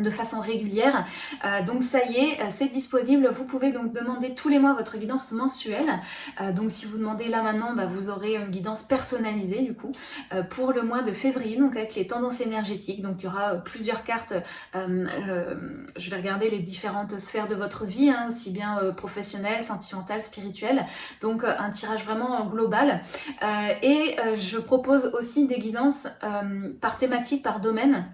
de façon régulière. Euh, donc ça y est, euh, c'est disponible. Vous pouvez donc demander tous les mois votre guidance mensuelle. Euh, donc si vous demandez là maintenant, bah, vous aurez une guidance personnalisée du coup pour le mois de février, donc avec les tendances énergétiques. Donc il y aura plusieurs cartes. je vais regarder les différentes sphères de votre vie, hein, aussi bien professionnelle, sentimentale, spirituelle. Donc un tirage vraiment global. et je propose aussi des guidances par thématique, par domaine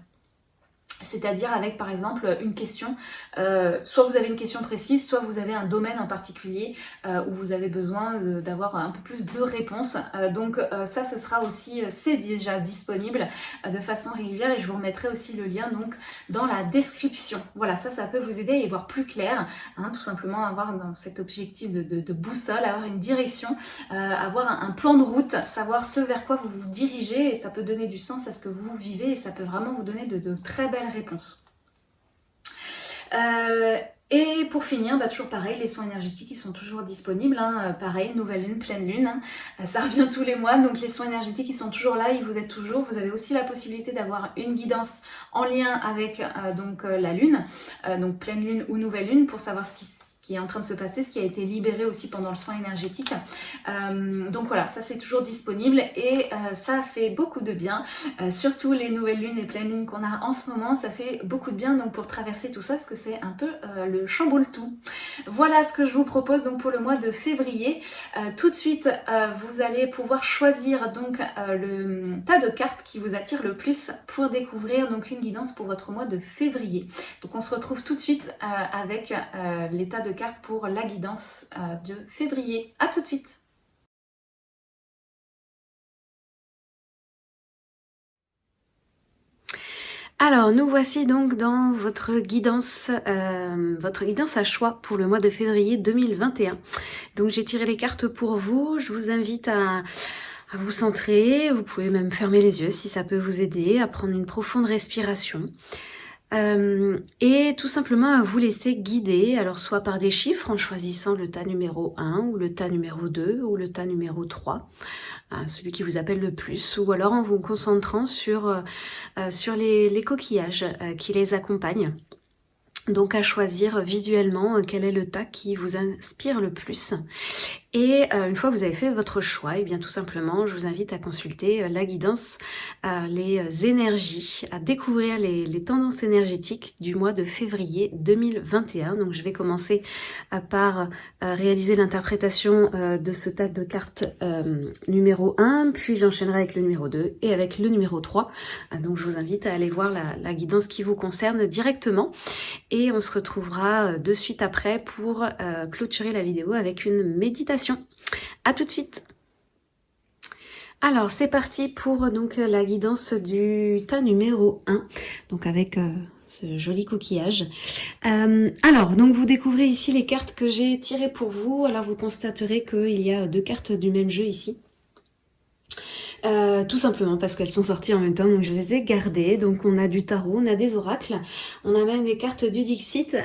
c'est-à-dire avec par exemple une question, euh, soit vous avez une question précise, soit vous avez un domaine en particulier euh, où vous avez besoin d'avoir un peu plus de réponses. Euh, donc ça ce sera aussi, c'est déjà disponible de façon régulière et je vous remettrai aussi le lien donc dans la description. Voilà, ça ça peut vous aider à y voir plus clair, hein, tout simplement avoir dans cet objectif de, boussole, avoir une direction, avoir un, plan de route, savoir ce vers quoi vous vous dirigez et ça peut donner du sens à ce que vous vivez et ça peut vraiment vous donner de, de très belles réponse. Euh, et pour finir, bah, toujours pareil, les soins énergétiques ils sont toujours disponibles. Hein. Euh, pareil, nouvelle lune, pleine lune, hein. euh, ça revient tous les mois. Donc les soins énergétiques ils sont toujours là, ils vous êtes toujours. Vous avez aussi la possibilité d'avoir une guidance en lien avec donc la lune, donc pleine lune ou nouvelle lune pour savoir ce qui qui est en train de se passer, ce qui a été libéré aussi pendant le soin énergétique. Euh, donc voilà, ça c'est toujours disponible et euh, ça fait beaucoup de bien, euh, surtout les nouvelles lunes et pleines lunes qu'on a en ce moment, ça fait beaucoup de bien donc pour traverser tout ça parce que c'est un peu le chamboule tout. Voilà ce que je vous propose donc pour le mois de février. tout de suite, vous allez pouvoir choisir donc le tas de cartes qui vous attire le plus pour découvrir donc une guidance pour votre mois de février. Donc on se retrouve tout de suite avec les tas de cartes pour la guidance euh, de février. A tout de suite Alors, nous voici donc dans votre guidance, euh, votre guidance à choix pour le mois de février 2021. Donc, j'ai tiré les cartes pour vous. Je vous invite à, à vous centrer. Vous pouvez même fermer les yeux si ça peut vous aider à prendre une profonde respiration. Euh, et tout simplement à vous laisser guider, alors soit par des chiffres en choisissant le tas numéro 1 ou le tas numéro 2 ou le tas numéro 3, euh, celui qui vous appelle le plus, ou alors en vous concentrant sur, euh, les, les coquillages qui les accompagnent. Donc à choisir visuellement quel est le tas qui vous inspire le plus. Et euh, une fois que vous avez fait votre choix, et eh bien tout simplement, je vous invite à consulter euh, la guidance, euh, les énergies, à découvrir les, tendances énergétiques du mois de février 2021. Donc je vais commencer par réaliser l'interprétation de ce tas de cartes numéro 1, puis j'enchaînerai avec le numéro 2 et avec le numéro 3. donc je vous invite à aller voir la, guidance qui vous concerne directement. Et on se retrouvera de suite après pour clôturer la vidéo avec une méditation. À tout de suite alors c'est parti pour donc la guidance du tas numéro 1, donc avec euh, ce joli coquillage. Euh, alors donc vous découvrez ici les cartes que j'ai tirées pour vous, alors vous constaterez qu'il y a deux cartes du même jeu ici. Euh, tout simplement parce qu'elles sont sorties en même temps, donc je les ai gardées. Donc on a du tarot, on a des oracles, on a même les cartes du Dixit.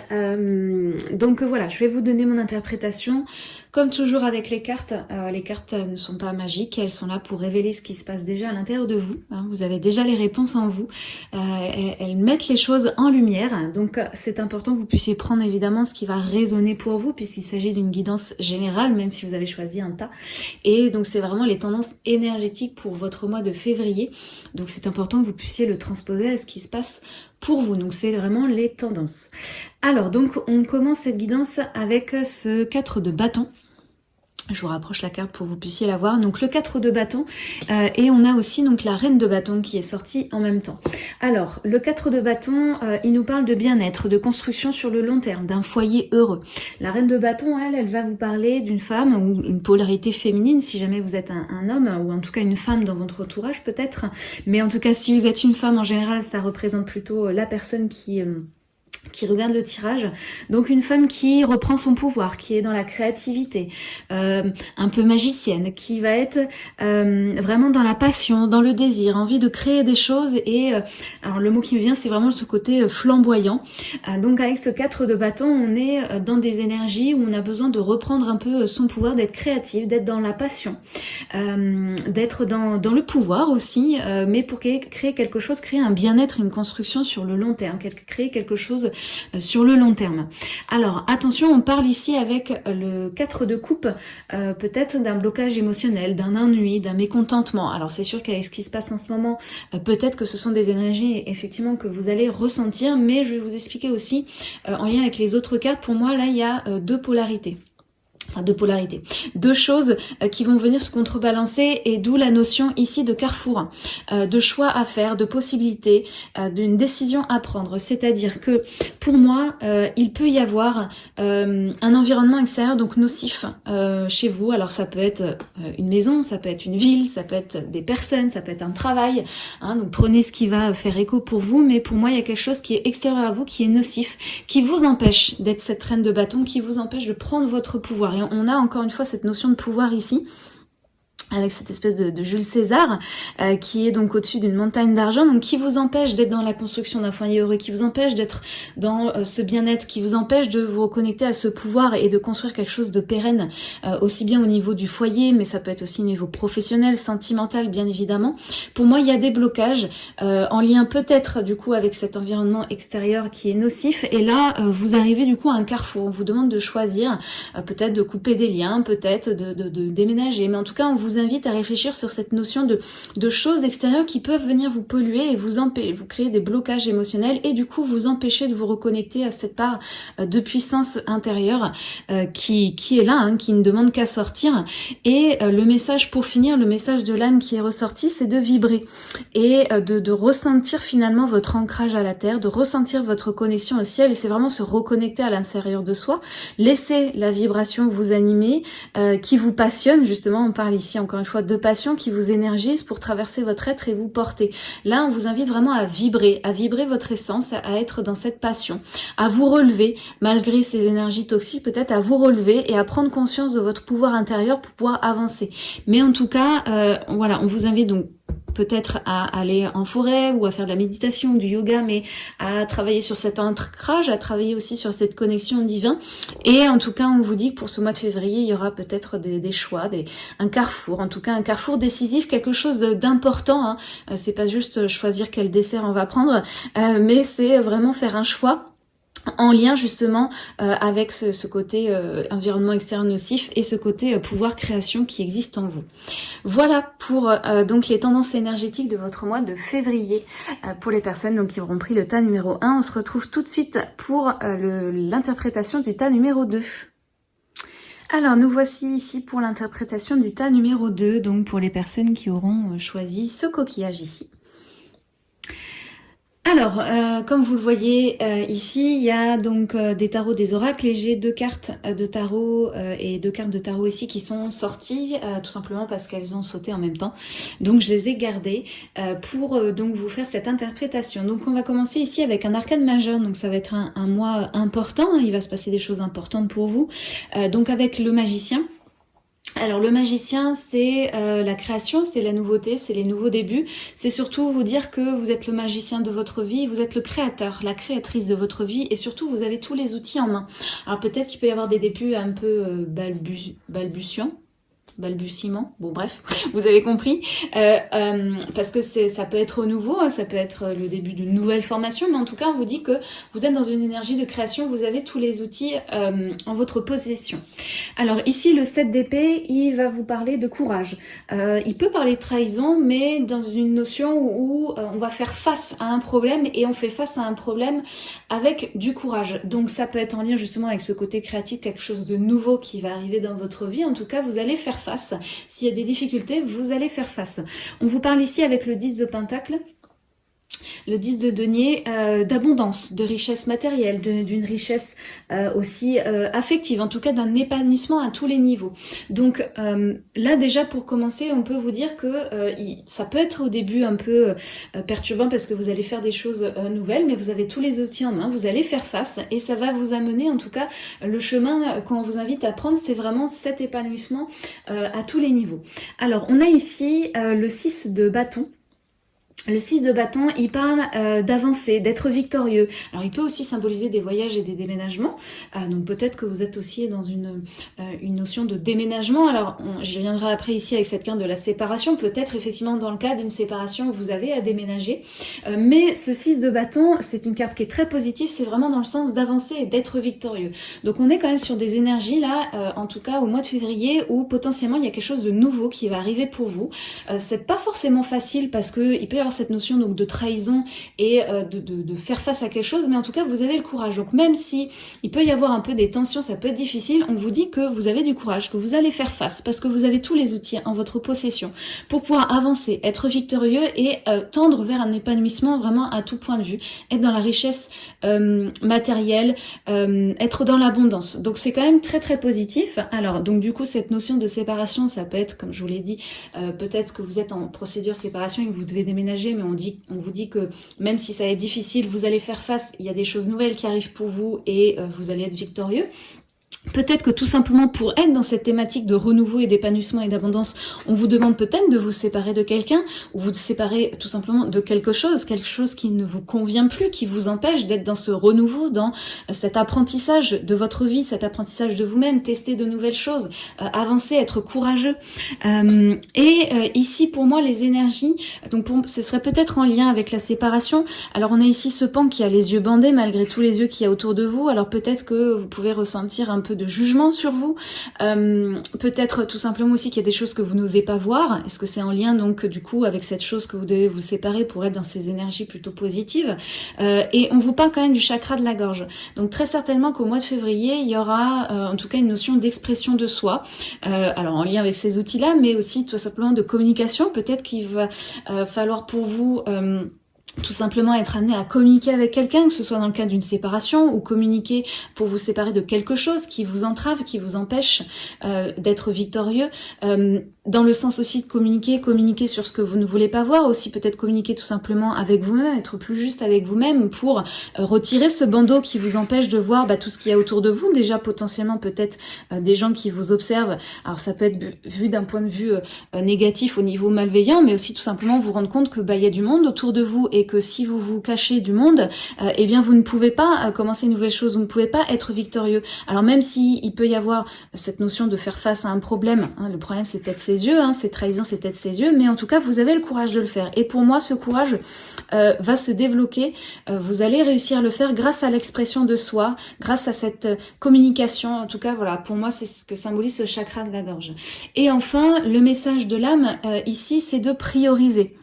Donc voilà, je vais vous donner mon interprétation. Comme toujours avec les cartes, euh, les cartes ne sont pas magiques, elles sont là pour révéler ce qui se passe déjà à l'intérieur de vous. Hein. vous avez déjà les réponses en vous. elles mettent les choses en lumière, donc c'est important que vous puissiez prendre évidemment ce qui va résonner pour vous, puisqu'il s'agit d'une guidance générale, même si vous avez choisi un tas. Et donc c'est vraiment les tendances énergétiques pour votre mois de février. Donc c'est important que vous puissiez le transposer à ce qui se passe pour vous. Donc c'est vraiment les tendances. Alors donc on commence cette guidance avec ce 4 de bâton. Je vous rapproche la carte pour que vous puissiez la voir. Donc le 4 de bâton euh, et on a aussi donc la reine de bâton qui est sortie en même temps. Alors le 4 de bâton, euh, il nous parle de bien-être, de construction sur le long terme, d'un foyer heureux. La reine de bâton, elle, elle va vous parler d'une femme ou une polarité féminine si jamais vous êtes un, homme ou en tout cas une femme dans votre entourage peut-être. Mais en tout cas si vous êtes une femme en général, ça représente plutôt la personne qui... Euh, qui regarde le tirage. Donc une femme qui reprend son pouvoir, qui est dans la créativité, euh, un peu magicienne, qui va être euh, vraiment dans la passion, dans le désir, envie de créer des choses. Et euh, alors le mot qui me vient, c'est vraiment ce côté flamboyant. donc avec ce 4 de bâton, on est dans des énergies où on a besoin de reprendre un peu son pouvoir, d'être créatif, d'être dans la passion, d'être dans le pouvoir aussi, mais pour créer quelque chose, créer un bien-être, une construction sur le long terme, créer quelque chose euh, sur le long terme. Alors attention, on parle ici avec le 4 de coupe, euh, peut-être d'un blocage émotionnel, d'un ennui, d'un mécontentement. Alors c'est sûr qu'avec ce qui se passe en ce moment, euh, peut-être que ce sont des énergies effectivement que vous allez ressentir, mais je vais vous expliquer aussi en lien avec les autres cartes. Pour moi, là, il y a deux polarités enfin de polarité. Deux choses euh, qui vont venir se contrebalancer et d'où la notion ici de carrefour, euh, de choix à faire, de possibilités, euh, d'une décision à prendre. C'est-à-dire que pour moi, il peut y avoir un environnement extérieur donc nocif chez vous. Alors ça peut être une maison, ça peut être une ville, ça peut être des personnes, ça peut être un travail. Hein. donc prenez ce qui va faire écho pour vous, mais pour moi il y a quelque chose qui est extérieur à vous, qui est nocif, qui vous empêche d'être cette reine de bâton, qui vous empêche de prendre votre pouvoir on a encore une fois cette notion de pouvoir ici avec cette espèce de, Jules César euh, qui est donc au-dessus d'une montagne d'argent, donc qui vous empêche d'être dans la construction d'un foyer heureux, qui vous empêche d'être dans euh, ce bien-être, qui vous empêche de vous reconnecter à ce pouvoir et de construire quelque chose de pérenne, euh, aussi bien au niveau du foyer, mais ça peut être aussi au niveau professionnel, sentimental bien évidemment. Pour moi, il y a des blocages en lien peut-être du coup avec cet environnement extérieur qui est nocif, et là vous arrivez du coup à un carrefour, on vous demande de choisir, peut-être de couper des liens, peut-être de, de, de déménager, mais en tout cas on vous invite à réfléchir sur cette notion de, choses extérieures qui peuvent venir vous polluer et vous, vous créer des blocages émotionnels et du coup vous empêcher de vous reconnecter à cette part euh, de puissance intérieure euh, qui, est là, hein, qui ne demande qu'à sortir. Et euh, le message pour finir, le message de l'âme qui est ressorti, c'est de vibrer et de, ressentir finalement votre ancrage à la terre, de ressentir votre connexion au ciel et c'est vraiment se reconnecter à l'intérieur de soi, laisser la vibration vous animer, qui vous passionne, justement on parle ici en encore une fois, de passion qui vous énergise pour traverser votre être et vous porter. Là, on vous invite vraiment à vibrer, à vibrer votre essence, à être dans cette passion, à vous relever, malgré ces énergies toxiques, peut-être à vous relever et à prendre conscience de votre pouvoir intérieur pour pouvoir avancer. Mais en tout cas, euh, voilà, on vous invite donc peut-être à aller en forêt ou à faire de la méditation, du yoga, mais à travailler sur cet ancrage, à travailler aussi sur cette connexion divine. Et en tout cas, on vous dit que pour ce mois de février, il y aura peut-être des, choix, des, un carrefour, en tout cas un carrefour décisif, quelque chose d'important. Hein. Euh, c'est pas juste choisir quel dessert on va prendre, euh, mais c'est vraiment faire un choix en lien justement euh, avec ce, côté euh, environnement externe nocif et ce côté euh, pouvoir création qui existe en vous. Voilà pour donc les tendances énergétiques de votre mois de février pour les personnes donc, qui auront pris le tas numéro 1. On se retrouve tout de suite pour l'interprétation du tas numéro 2. Alors nous voici ici pour l'interprétation du tas numéro 2, donc pour les personnes qui auront choisi ce coquillage ici. Alors, euh, comme vous le voyez euh, ici, il y a donc euh, des tarots des oracles et j'ai deux cartes de tarot et deux cartes de tarot ici qui sont sorties tout simplement parce qu'elles ont sauté en même temps. Donc je les ai gardées pour donc vous faire cette interprétation. Donc on va commencer ici avec un arcane majeur, donc ça va être un, mois important, hein. il va se passer des choses importantes pour vous. donc avec le magicien. Alors le magicien, c'est euh, la création, c'est la nouveauté, c'est les nouveaux débuts. C'est surtout vous dire que vous êtes le magicien de votre vie, vous êtes le créateur, la créatrice de votre vie et surtout vous avez tous les outils en main. Alors peut-être qu'il peut y avoir des débuts un peu euh, balbutiants, balbutiement, bon bref, vous avez compris, euh, euh, parce que ça peut être nouveau, hein, ça peut être le début d'une nouvelle formation, mais en tout cas on vous dit que vous êtes dans une énergie de création, vous avez tous les outils euh, en votre possession. Alors ici le 7 d'épée, il va vous parler de courage. il peut parler de trahison, mais dans une notion où on va faire face à un problème et on fait face à un problème avec du courage. Donc ça peut être en lien justement avec ce côté créatif, quelque chose de nouveau qui va arriver dans votre vie. En tout cas, vous allez faire face s'il y a des difficultés, vous allez faire face. On vous parle ici avec le 10 de Pentacle le 10 de denier, euh, d'abondance, de richesse matérielle, d'une richesse euh, aussi euh, affective, en tout cas d'un épanouissement à tous les niveaux. Donc là déjà pour commencer, on peut vous dire que ça peut être au début un peu perturbant parce que vous allez faire des choses nouvelles, mais vous avez tous les outils en main, vous allez faire face et ça va vous amener en tout cas le chemin qu'on vous invite à prendre, c'est vraiment cet épanouissement à tous les niveaux. Alors on a ici le 6 de bâton le 6 de bâton, il parle euh, d'avancer, d'être victorieux. Alors il peut aussi symboliser des voyages et des déménagements. Euh, donc peut-être que vous êtes aussi dans une, euh, notion de déménagement. Alors je reviendrai après ici avec cette carte de la séparation. Peut-être effectivement dans le cas d'une séparation, vous avez à déménager. mais ce 6 de bâton, c'est une carte qui est très positive. C'est vraiment dans le sens d'avancer et d'être victorieux. Donc on est quand même sur des énergies là, en tout cas au mois de février, où potentiellement il y a quelque chose de nouveau qui va arriver pour vous. c'est pas forcément facile parce que il peut y avoir cette notion donc de trahison et euh, de, faire face à quelque chose, mais en tout cas vous avez le courage. Donc même si il peut y avoir un peu des tensions, ça peut être difficile, on vous dit que vous avez du courage, que vous allez faire face, parce que vous avez tous les outils en votre possession pour pouvoir avancer, être victorieux et euh, tendre vers un épanouissement vraiment à tout point de vue, être dans la richesse euh, matérielle, être dans l'abondance. Donc c'est quand même très très positif. Alors donc du coup cette notion de séparation, ça peut être, comme je vous l'ai dit, peut-être que vous êtes en procédure séparation et que vous devez déménager mais on, vous dit que même si ça est difficile, vous allez faire face, il y a des choses nouvelles qui arrivent pour vous et euh, vous allez être victorieux. Peut-être que tout simplement pour être dans cette thématique de renouveau et d'épanouissement et d'abondance, on vous demande peut-être de vous séparer de quelqu'un ou vous séparer tout simplement de quelque chose, quelque chose qui ne vous convient plus, qui vous empêche d'être dans ce renouveau, dans cet apprentissage de votre vie, cet apprentissage de vous-même, tester de nouvelles choses, euh, avancer, être courageux. Euh, et euh, ici, pour moi, les énergies, donc ce serait peut-être en lien avec la séparation. Alors on a ici ce pan qui a les yeux bandés malgré tous les yeux qu'il y a autour de vous. Alors peut-être que vous pouvez ressentir un peu de jugement sur vous. Euh, peut-être tout simplement aussi qu'il y a des choses que vous n'osez pas voir. Est-ce que c'est en lien donc du coup avec cette chose que vous devez vous séparer pour être dans ces énergies plutôt positives? Euh, Et on vous parle quand même du chakra de la gorge. Donc très certainement qu'au mois de février, il y aura euh, en tout cas une notion d'expression de soi. alors en lien avec ces outils-là, mais aussi tout simplement de communication. Peut-être qu'il va falloir pour vous tout simplement être amené à communiquer avec quelqu'un, que ce soit dans le cas d'une séparation ou communiquer pour vous séparer de quelque chose qui vous entrave, qui vous empêche euh, d'être victorieux. Euh, dans le sens aussi de communiquer, communiquer sur ce que vous ne voulez pas voir, aussi peut-être communiquer tout simplement avec vous-même, être plus juste avec vous-même pour euh, retirer ce bandeau qui vous empêche de voir bah, tout ce qu'il y a autour de vous. Déjà potentiellement peut-être des gens qui vous observent. Alors ça peut être vu d'un point de vue négatif au niveau malveillant, mais aussi tout simplement vous rendre compte que bah, il y a du monde autour de vous et que si vous vous cachez du monde, euh, eh bien vous ne pouvez pas euh, commencer une nouvelle chose, vous ne pouvez pas être victorieux. Alors même si peut y avoir cette notion de faire face à un problème, hein, le problème c'est peut-être ses ses yeux, hein, cette trahison c'est peut-être ses yeux, mais en tout cas vous avez le courage de le faire. Et pour moi ce courage euh, va se débloquer, euh, vous allez réussir à le faire grâce à l'expression de soi, grâce à cette euh, communication, en tout cas voilà, pour moi c'est ce que symbolise ce chakra de la gorge. Et enfin, le message de l'âme ici c'est de prioriser.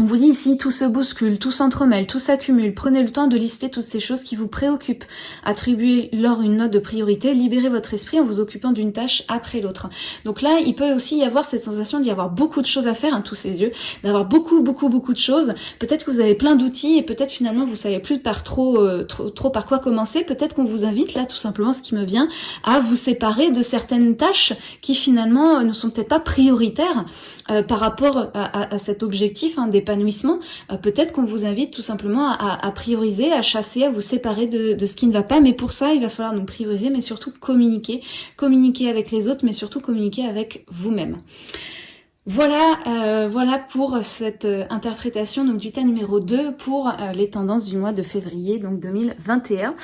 On vous dit ici, tout se bouscule, tout s'entremêle, tout s'accumule. Prenez le temps de lister toutes ces choses qui vous préoccupent. Attribuez-leur une note de priorité, libérez votre esprit en vous occupant d'une tâche après l'autre. Donc là, il peut aussi y avoir cette sensation d'y avoir beaucoup de choses à faire, hein, tous ces yeux, d'avoir beaucoup, beaucoup, beaucoup de choses. Peut-être que vous avez plein d'outils et peut-être finalement vous savez plus par trop, euh, trop, trop par quoi commencer. Peut-être qu'on vous invite là, tout simplement, ce qui me vient, à vous séparer de certaines tâches qui finalement ne sont peut-être pas prioritaires euh, par rapport à, cet objectif hein, euh, peut-être qu'on vous invite tout simplement à, prioriser, à chasser, à vous séparer de, ce qui ne va pas. Mais pour ça, il va falloir donc prioriser, mais surtout communiquer. Communiquer avec les autres, mais surtout communiquer avec vous-même. Voilà, euh, voilà pour cette euh, interprétation donc du tas numéro 2 pour les tendances du mois de février donc 2021.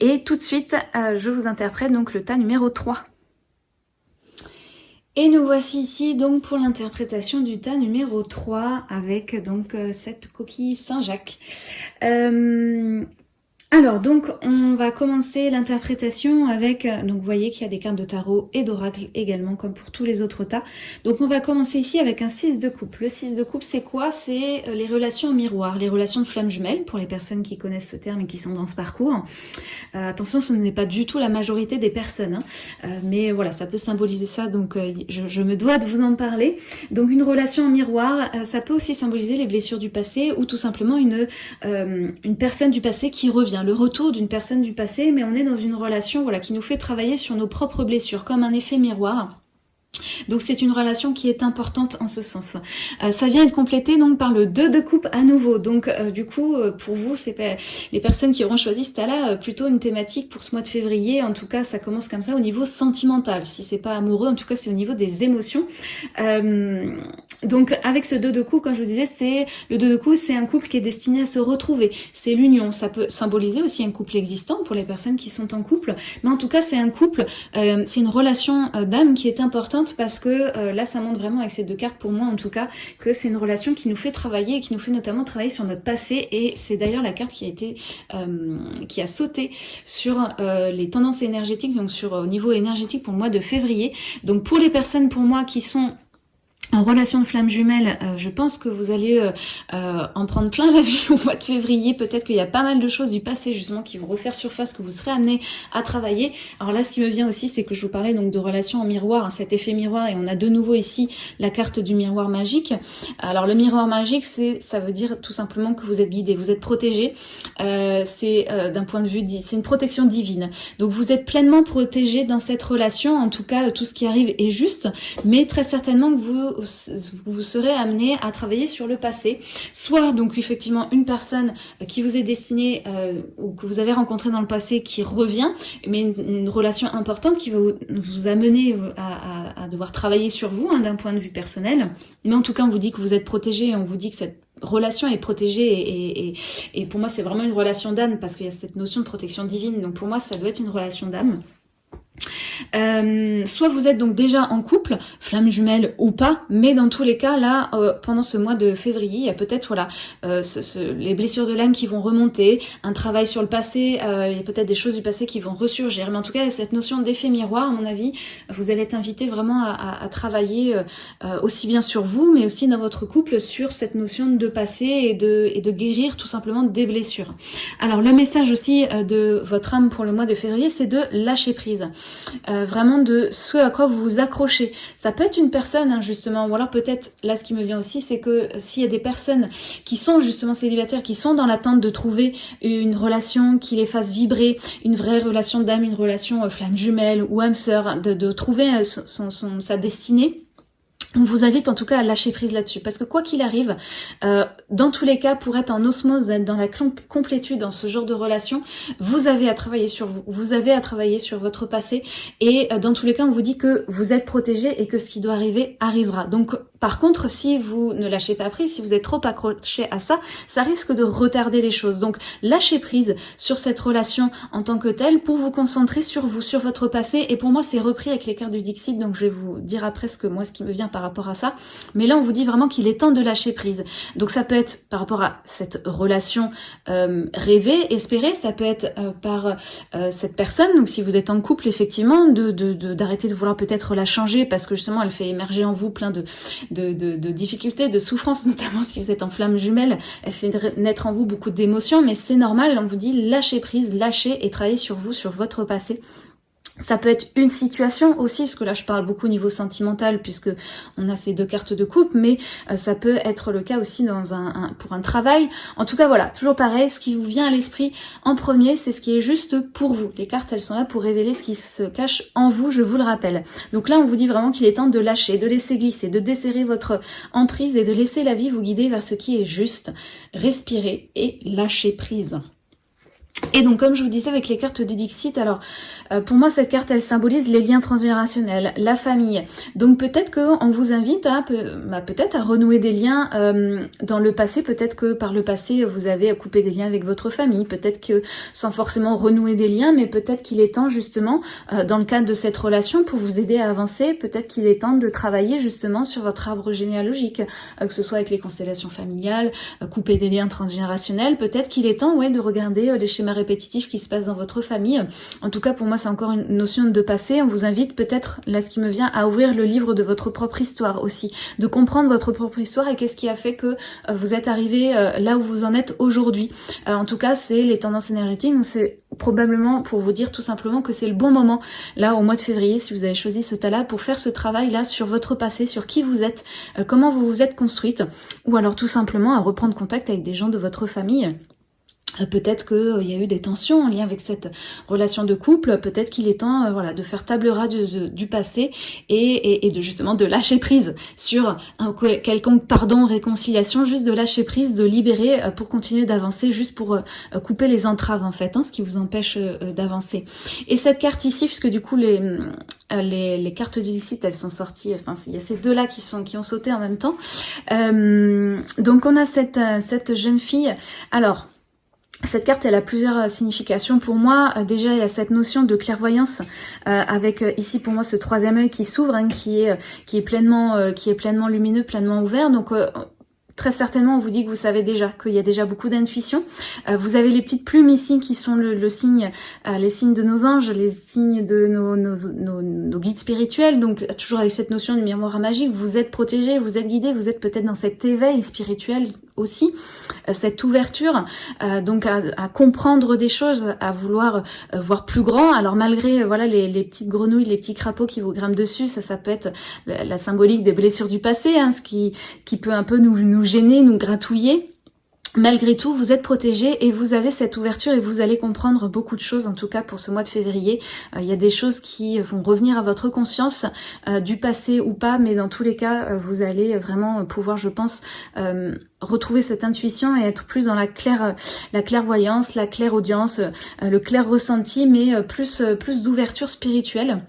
Et tout de suite, je vous interprète donc le tas numéro 3. Et nous voici ici donc pour l'interprétation du tas numéro 3 avec donc euh, cette coquille Saint-Jacques. Euh, alors donc on va commencer l'interprétation avec, euh, donc vous voyez qu'il y a des cartes de tarot et d'oracle également comme pour tous les autres tas. Donc on va commencer ici avec un 6 de coupe. Le 6 de coupe c'est quoi? C'est euh, les relations miroir, les relations de flammes jumelles pour les personnes qui connaissent ce terme et qui sont dans ce parcours. Euh, attention ce n'est pas du tout la majorité des personnes, hein. mais voilà ça peut symboliser ça donc je, me dois de vous en parler. Donc une relation en miroir, ça peut aussi symboliser les blessures du passé ou tout simplement une personne du passé qui revient le retour d'une personne du passé, mais on est dans une relation voilà, qui nous fait travailler sur nos propres blessures, comme un effet miroir. Donc c'est une relation qui est importante en ce sens. Euh, ça vient être complété donc par le 2 de coupe à nouveau. Donc euh, du coup, euh, pour vous, c'est les personnes qui auront choisi ce tas-là, plutôt une thématique pour ce mois de février. En tout cas, ça commence comme ça au niveau sentimental. Si c'est pas amoureux, en tout cas, c'est au niveau des émotions. Donc avec ce 2 de coupe, comme je vous disais, c'est le 2 de coupe, c'est un couple qui est destiné à se retrouver. C'est l'union. Ça peut symboliser aussi un couple existant pour les personnes qui sont en couple. Mais en tout cas, c'est un couple, c'est une relation d'âme qui est importante parce que euh, là, ça montre vraiment avec ces deux cartes, pour moi en tout cas, que c'est une relation qui nous fait travailler et qui nous fait notamment travailler sur notre passé. Et c'est d'ailleurs la carte qui a été, euh, qui a sauté sur euh, les tendances énergétiques, donc sur au niveau énergétique pour le mois de février. Donc pour les personnes pour moi qui sont en relation de flamme jumelle, euh, je pense que vous allez euh, euh, en prendre plein la vue au mois de février. Peut-être qu'il y a pas mal de choses du passé justement qui vont refaire surface, que vous serez amené à travailler. Alors là, ce qui me vient aussi, c'est que je vous parlais donc de relation en miroir, hein, cet effet miroir, et on a de nouveau ici la carte du miroir magique. Alors le miroir magique, c'est ça veut dire tout simplement que vous êtes guidé, vous êtes protégé. c'est d'un point de vue, c'est une protection divine. Donc vous êtes pleinement protégé dans cette relation. En tout cas, tout ce qui arrive est juste, mais très certainement que vous vous serez amené à travailler sur le passé. Soit donc effectivement une personne qui vous est destinée euh, ou que vous avez rencontré dans le passé qui revient, mais une, relation importante qui va vous, amener à, devoir travailler sur vous hein, d'un point de vue personnel. Mais en tout cas, on vous dit que vous êtes protégé et on vous dit que cette relation est protégée et pour moi c'est vraiment une relation d'âme parce qu'il y a cette notion de protection divine donc pour moi ça doit être une relation d'âme euh, soit vous êtes donc déjà en couple, flamme jumelle ou pas, mais dans tous les cas, là, euh, pendant ce mois de février, il y a peut-être voilà euh, les blessures de l'âme qui vont remonter, un travail sur le passé, il y a peut-être des choses du passé qui vont ressurgir. Mais en tout cas, cette notion d'effet miroir, à mon avis, vous allez être invité vraiment à, travailler aussi bien sur vous, mais aussi dans votre couple sur cette notion de passé et de, et de guérir tout simplement des blessures. Alors le message aussi de votre âme pour le mois de février, c'est de lâcher prise. Euh, vraiment de ce à quoi vous vous accrochez. Ça peut être une personne hein, justement, ou alors peut-être, là ce qui me vient aussi, c'est que euh, s'il y a des personnes qui sont justement célibataires, qui sont dans l'attente de trouver une relation qui les fasse vibrer, une vraie relation d'âme, une relation euh, flamme jumelle ou âme sœur, de, de trouver son, son, sa destinée, on vous invite en tout cas à lâcher prise là-dessus parce que quoi qu'il arrive, euh, dans tous les cas, pour être en osmose, être dans la complétude dans ce genre de relation, vous avez à travailler sur vous, vous avez à travailler sur votre passé et euh, dans tous les cas, on vous dit que vous êtes protégé et que ce qui doit arriver arrivera. Donc Par contre, si vous ne lâchez pas prise, si vous êtes trop accroché à ça, ça risque de retarder les choses. Donc, lâchez prise sur cette relation en tant que telle pour vous concentrer sur vous, sur votre passé. Et pour moi, c'est repris avec les cartes du Dixit, donc je vais vous dire après ce que moi, ce qui me vient par rapport à ça. Mais là, on vous dit vraiment qu'il est temps de lâcher prise. Donc, ça peut être par rapport à cette relation euh, rêvée, espérée, ça peut être euh, par euh, cette personne. Donc, si vous êtes en couple, effectivement, de d'arrêter de, de vouloir peut-être la changer parce que justement, elle fait émerger en vous plein de difficultés, de souffrances, notamment si vous êtes en flamme jumelle, elle fait naître en vous beaucoup d'émotions, mais c'est normal, on vous dit lâchez prise, lâchez et travaillez sur vous, sur votre passé ça peut être une situation aussi, parce que là je parle beaucoup au niveau sentimental puisque on a ces deux cartes de coupe, mais euh, ça peut être le cas aussi dans un, pour un travail. En tout cas voilà, toujours pareil, ce qui vous vient à l'esprit en premier, c'est ce qui est juste pour vous. Les cartes elles sont là pour révéler ce qui se cache en vous, je vous le rappelle. Donc là on vous dit vraiment qu'il est temps de lâcher, de laisser glisser, de desserrer votre emprise et de laisser la vie vous guider vers ce qui est juste. Respirez et lâcher prise. Et donc, comme je vous disais avec les cartes du Dixit, alors euh, pour moi cette carte elle symbolise les liens transgénérationnels, la famille. Donc peut-être qu'on vous invite à bah, peut-être à renouer des liens euh, dans le passé. Peut-être que par le passé vous avez coupé des liens avec votre famille. Peut-être que sans forcément renouer des liens, mais peut-être qu'il est temps justement euh, dans le cadre de cette relation pour vous aider à avancer. Peut-être qu'il est temps de travailler justement sur votre arbre généalogique, que ce soit avec les constellations familiales, couper des liens transgénérationnels. Peut-être qu'il est temps ouais de regarder les schémas répétitif qui se passe dans votre famille. En tout cas, pour moi, c'est encore une notion de passé. On vous invite peut-être, là, ce qui me vient, à ouvrir le livre de votre propre histoire aussi, de comprendre votre propre histoire et qu'est-ce qui a fait que euh, vous êtes arrivé euh, là où vous en êtes aujourd'hui. Euh, en tout cas, c'est les tendances énergétiques. C'est probablement pour vous dire tout simplement que c'est le bon moment, là, au mois de février, si vous avez choisi ce tas-là, pour faire ce travail-là sur votre passé, sur qui vous êtes, comment vous vous êtes construite, ou alors tout simplement à reprendre contact avec des gens de votre famille peut-être qu'il euh, y a eu des tensions en lien avec cette relation de couple, peut-être qu'il est temps euh, voilà, de faire table rase du, passé et, de justement de lâcher prise sur un quelconque pardon, réconciliation, juste de lâcher prise, de libérer pour continuer d'avancer, juste pour couper les entraves en fait, hein, ce qui vous empêche d'avancer. Et cette carte ici, puisque du coup les, les, cartes du site elles sont sorties, enfin il y a ces deux là qui, sont, qui ont sauté en même temps. donc on a cette, cette jeune fille, alors cette carte, elle a plusieurs euh, significations pour moi. Euh, déjà, il y a cette notion de clairvoyance euh, avec ici pour moi ce troisième œil qui s'ouvre, hein, qui est qui est pleinement qui est pleinement lumineux, pleinement ouvert. Donc Très certainement, on vous dit que vous savez déjà, qu'il y a déjà beaucoup d'intuition. vous avez les petites plumes ici qui sont le, signe, les signes de nos anges, les signes de nos, nos, guides spirituels. Donc toujours avec cette notion du miroir magique, vous êtes protégé, vous êtes guidé, vous êtes peut-être dans cet éveil spirituel aussi euh, cette ouverture euh, donc à, comprendre des choses à vouloir euh, voir plus grand. Alors malgré voilà les, petites grenouilles les petits crapauds qui vous grimpent dessus ça ça peut être la, symbolique des blessures du passé hein, ce qui qui peut un peu nous nous gêner nous gratouiller Malgré tout, vous êtes protégé et vous avez cette ouverture et vous allez comprendre beaucoup de choses, en tout cas pour ce mois de février. Euh, il y a des choses qui vont revenir à votre conscience, euh, du passé ou pas, mais dans tous les cas, euh, vous allez vraiment pouvoir, je pense, retrouver cette intuition et être plus dans la claire, la clairvoyance, la claire audience, le clair ressenti, mais plus, plus d'ouverture spirituelle.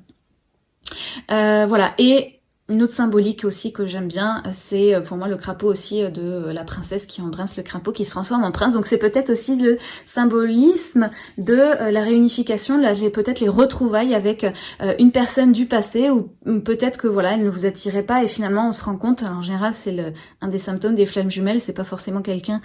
voilà, et une autre symbolique aussi que j'aime bien, c'est euh, pour moi le crapaud aussi euh, de euh, la princesse qui embrasse le crapaud qui se transforme en prince. Donc c'est peut-être aussi le symbolisme de la réunification, peut-être les retrouvailles avec une personne du passé ou peut-être que voilà, elle ne vous attirait pas et finalement on se rend compte, en général c'est un des symptômes des flammes jumelles, c'est pas forcément quelqu'un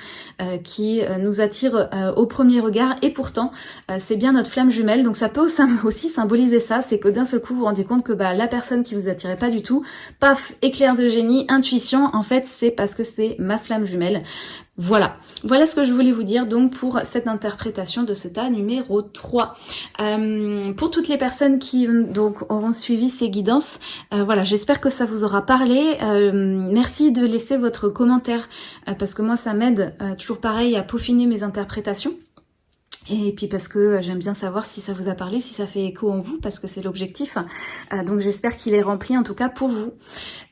qui nous attire au premier regard et pourtant c'est bien notre flamme jumelle. Donc ça peut aussi symboliser ça, c'est que d'un seul coup vous vous rendez compte que bah, la personne qui vous attirait pas du tout paf, éclair de génie, intuition, en fait c'est parce que c'est ma flamme jumelle. Voilà, voilà ce que je voulais vous dire donc pour cette interprétation de ce tas numéro 3. Euh, pour toutes les personnes qui donc auront suivi ces guidances, euh, voilà, j'espère que ça vous aura parlé. Euh, merci de laisser votre commentaire parce que moi ça m'aide toujours pareil à peaufiner mes interprétations. Et puis parce que euh, j'aime bien savoir si ça vous a parlé, si ça fait écho en vous, parce que c'est l'objectif. Euh, donc j'espère qu'il est rempli en tout cas pour vous.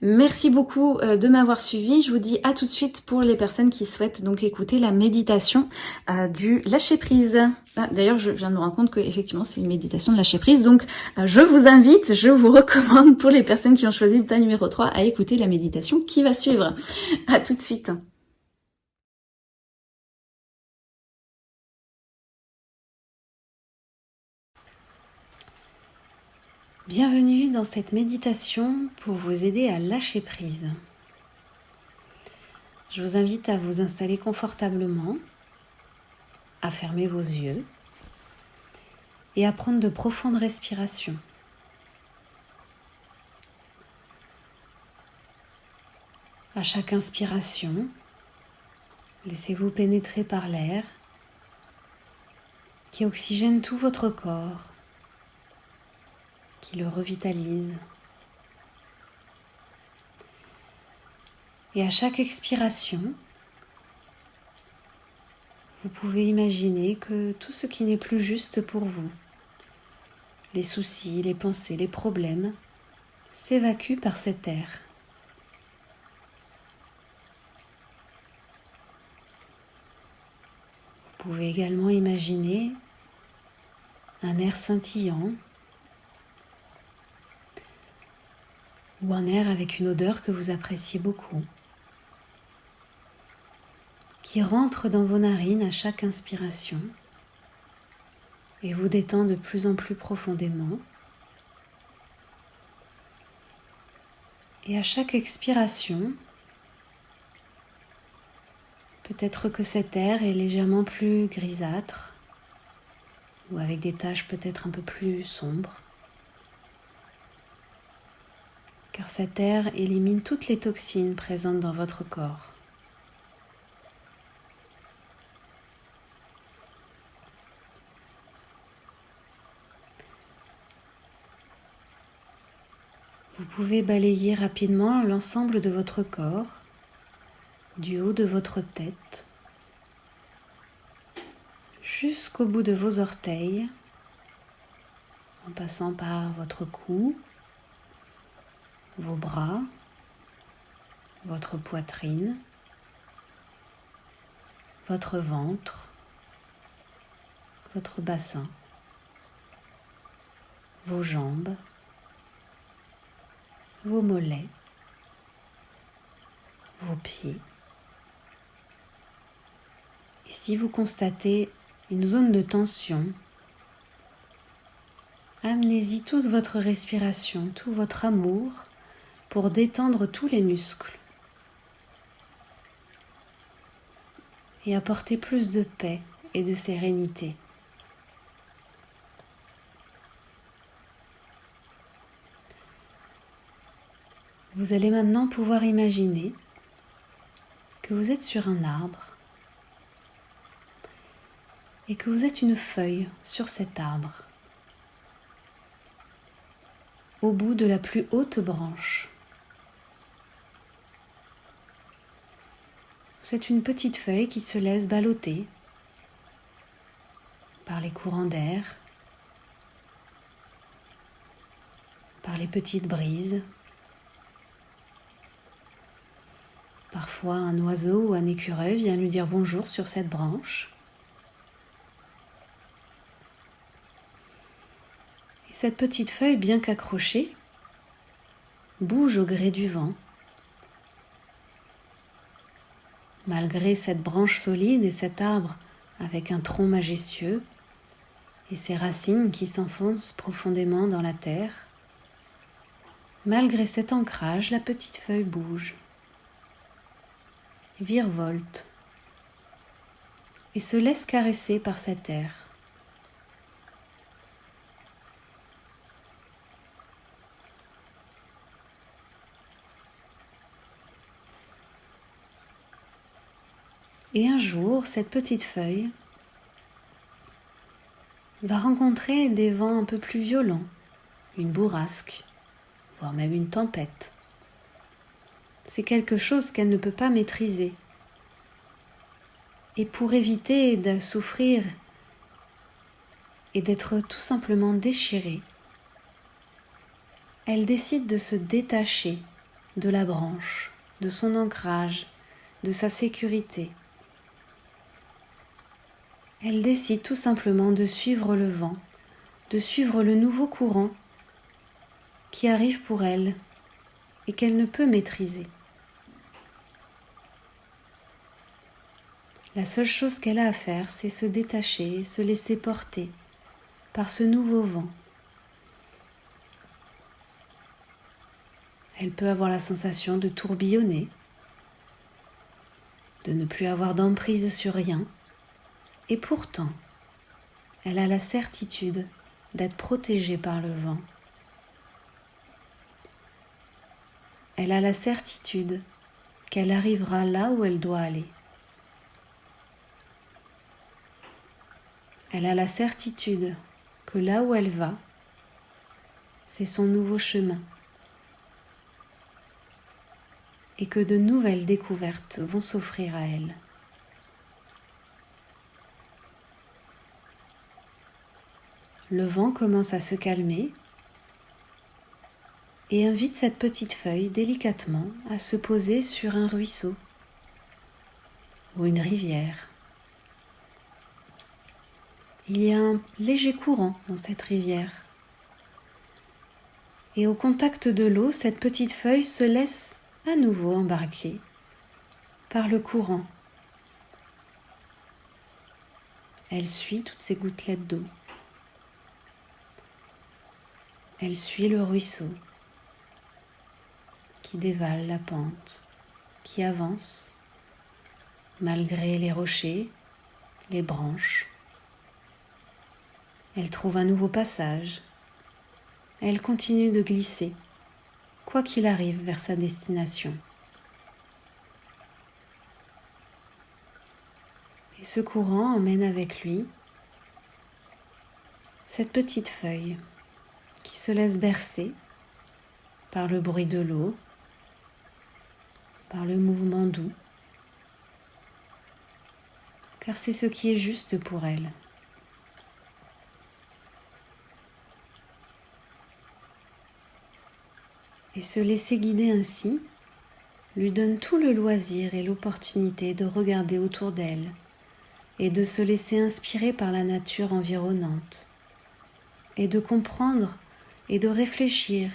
Merci beaucoup euh, de m'avoir suivi. Je vous dis à tout de suite pour les personnes qui souhaitent donc écouter la méditation du lâcher prise. Ah, d'ailleurs, je viens de me rendre compte que effectivement c'est une méditation de lâcher prise. Donc je vous invite, je vous recommande pour les personnes qui ont choisi le tas numéro 3 à écouter la méditation qui va suivre. À tout de suite. Bienvenue dans cette méditation pour vous aider à lâcher prise. Je vous invite à vous installer confortablement, à fermer vos yeux et à prendre de profondes respirations. À chaque inspiration, laissez-vous pénétrer par l'air qui oxygène tout votre corps qui le revitalise. Et à chaque expiration, vous pouvez imaginer que tout ce qui n'est plus juste pour vous, les soucis, les pensées, les problèmes, s'évacuent par cet air. Vous pouvez également imaginer un air scintillant ou un air avec une odeur que vous appréciez beaucoup, qui rentre dans vos narines à chaque inspiration et vous détend de plus en plus profondément. Et à chaque expiration, peut-être que cet air est légèrement plus grisâtre ou avec des taches peut-être un peu plus sombres. Car cet air élimine toutes les toxines présentes dans votre corps. Vous pouvez balayer rapidement l'ensemble de votre corps, du haut de votre tête jusqu'au bout de vos orteils, en passant par votre cou, vos bras, votre poitrine, votre ventre, votre bassin, vos jambes, vos mollets, vos pieds. Et si vous constatez une zone de tension, amenez-y toute votre respiration, tout votre amour pour détendre tous les muscles et apporter plus de paix et de sérénité. Vous allez maintenant pouvoir imaginer que vous êtes sur un arbre et que vous êtes une feuille sur cet arbre au bout de la plus haute branche. C'est une petite feuille qui se laisse balloter par les courants d'air, par les petites brises. Parfois un oiseau ou un écureuil vient lui dire bonjour sur cette branche. Et cette petite feuille, bien qu'accrochée, bouge au gré du vent. Malgré cette branche solide et cet arbre avec un tronc majestueux et ses racines qui s'enfoncent profondément dans la terre, malgré cet ancrage, la petite feuille bouge, virevolte et se laisse caresser par cet air. Et un jour, cette petite feuille va rencontrer des vents un peu plus violents, une bourrasque, voire même une tempête. C'est quelque chose qu'elle ne peut pas maîtriser. Et pour éviter de souffrir et d'être tout simplement déchirée, elle décide de se détacher de la branche, de son ancrage, de sa sécurité. Elle décide tout simplement de suivre le vent, de suivre le nouveau courant qui arrive pour elle et qu'elle ne peut maîtriser. La seule chose qu'elle a à faire, c'est se détacher et se laisser porter par ce nouveau vent. Elle peut avoir la sensation de tourbillonner, de ne plus avoir d'emprise sur rien, et pourtant, elle a la certitude d'être protégée par le vent. Elle a la certitude qu'elle arrivera là où elle doit aller. Elle a la certitude que là où elle va, c'est son nouveau chemin et que de nouvelles découvertes vont s'offrir à elle. Le vent commence à se calmer et invite cette petite feuille délicatement à se poser sur un ruisseau ou une rivière. Il y a un léger courant dans cette rivière. Et au contact de l'eau, cette petite feuille se laisse à nouveau embarquer par le courant. Elle suit toutes ces gouttelettes d'eau. Elle suit le ruisseau qui dévale la pente, qui avance malgré les rochers, les branches. Elle trouve un nouveau passage. Elle continue de glisser, quoi qu'il arrive, vers sa destination. Et ce courant emmène avec lui cette petite feuille qui se laisse bercer par le bruit de l'eau, par le mouvement doux, car c'est ce qui est juste pour elle. Et se laisser guider ainsi lui donne tout le loisir et l'opportunité de regarder autour d'elle et de se laisser inspirer par la nature environnante et de comprendre et de réfléchir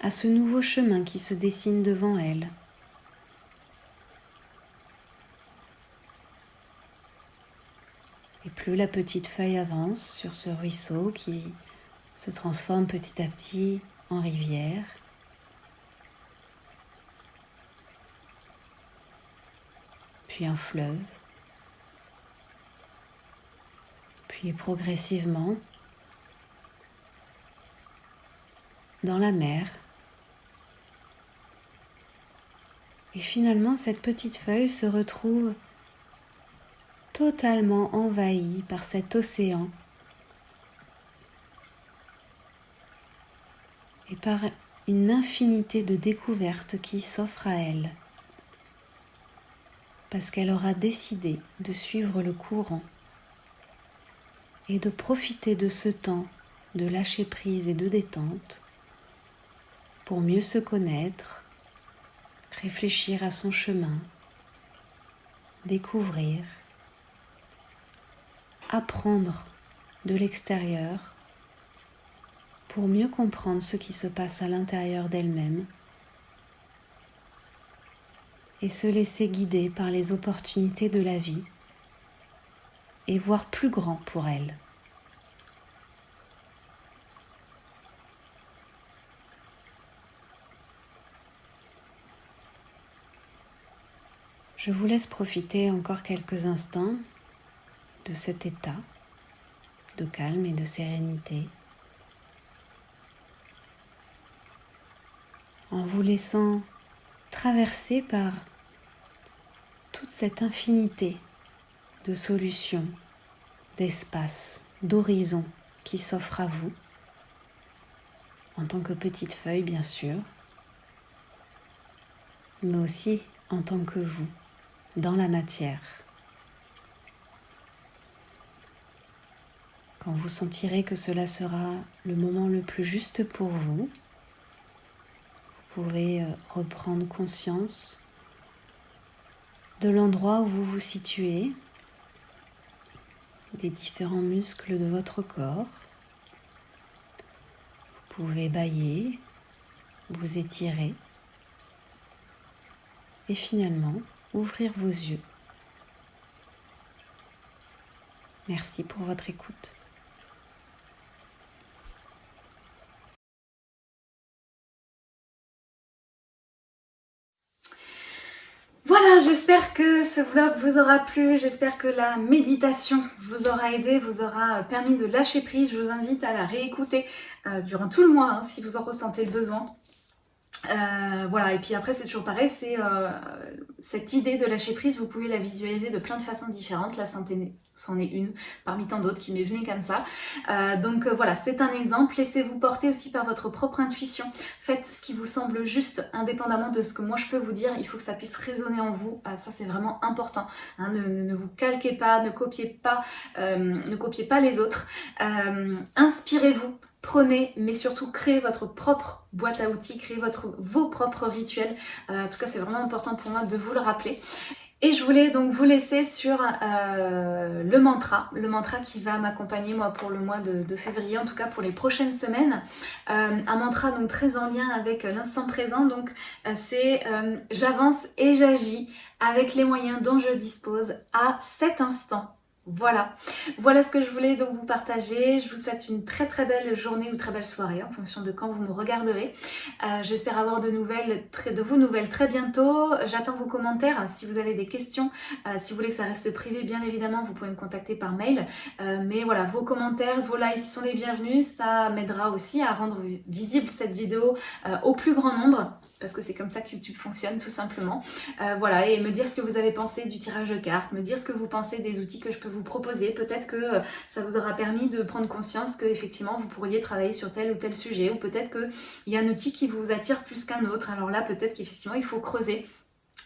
à ce nouveau chemin qui se dessine devant elle. Et plus la petite feuille avance sur ce ruisseau qui se transforme petit à petit en rivière, puis un fleuve, puis progressivement dans la mer. Et finalement, cette petite feuille se retrouve totalement envahie par cet océan. Et par une infinité de découvertes qui s'offrent à elle. Parce qu'elle aura décidé de suivre le courant. Et de profiter de ce temps de lâcher prise et de détente pour mieux se connaître, réfléchir à son chemin, découvrir, apprendre de l'extérieur pour mieux comprendre ce qui se passe à l'intérieur d'elle-même et se laisser guider par les opportunités de la vie et voir plus grand pour elle. Je vous laisse profiter encore quelques instants de cet état de calme et de sérénité. En vous laissant traverser par toute cette infinité de solutions, d'espaces, d'horizons qui s'offrent à vous, en tant que petite feuille bien sûr, mais aussi en tant que vous, dans la matière. Quand vous sentirez que cela sera le moment le plus juste pour vous, vous pourrez euh, reprendre conscience de l'endroit où vous vous situez, des différents muscles de votre corps. Vous pouvez bailler, vous étirer et finalement ouvrir vos yeux. Merci pour votre écoute. Voilà, j'espère que ce vlog vous aura plu, j'espère que la méditation vous aura aidé, vous aura permis de lâcher prise. Je vous invite à la réécouter euh, durant tout le mois hein, si vous en ressentez le besoin. Euh, voilà, et puis après c'est toujours pareil, c'est euh, cette idée de lâcher prise, vous pouvez la visualiser de plein de façons différentes, la santé c'en est une parmi tant d'autres qui m'est venue comme ça. Euh, donc voilà, c'est un exemple, laissez-vous porter aussi par votre propre intuition, faites ce qui vous semble juste, indépendamment de ce que moi je peux vous dire, il faut que ça puisse résonner en vous, ça c'est vraiment important, hein. ne, vous calquez pas, ne copiez pas, ne copiez pas les autres, inspirez-vous, prenez, mais surtout créez votre propre boîte à outils, créez votre, vos propres rituels. Euh, en tout cas, c'est vraiment important pour moi de vous le rappeler. Et je voulais donc vous laisser sur euh, le mantra, le mantra qui va m'accompagner moi pour le mois de, février, en tout cas pour les prochaines semaines. Euh, un mantra donc très en lien avec l'instant présent, donc c'est j'avance et j'agis avec les moyens dont je dispose à cet instant voilà, voilà ce que je voulais donc vous partager. Je vous souhaite une très très belle journée ou très belle soirée en fonction de quand vous me regarderez. Euh, j'espère avoir de nouvelles, de vos nouvelles très bientôt. J'attends vos commentaires. Si vous avez des questions, euh, si vous voulez que ça reste privé, bien évidemment, vous pouvez me contacter par mail. Euh, mais voilà, vos commentaires, vos likes sont les bienvenus. Ça m'aidera aussi à rendre visible cette vidéo au plus grand nombre parce que c'est comme ça que YouTube fonctionne tout simplement. Euh, voilà, et me dire ce que vous avez pensé du tirage de cartes, me dire ce que vous pensez des outils que je peux vous proposer. Peut-être que euh, ça vous aura permis de prendre conscience que effectivement vous pourriez travailler sur tel ou tel sujet, ou peut-être qu'il y a un outil qui vous attire plus qu'un autre. Alors là, peut-être qu'effectivement il faut creuser.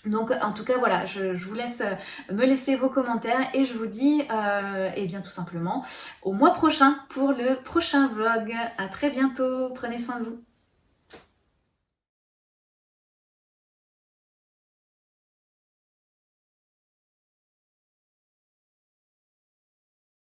Donc en tout cas voilà, je, vous laisse euh, me laisser vos commentaires et je vous dis euh, eh bien tout simplement au mois prochain pour le prochain vlog. À très bientôt, prenez soin de vous.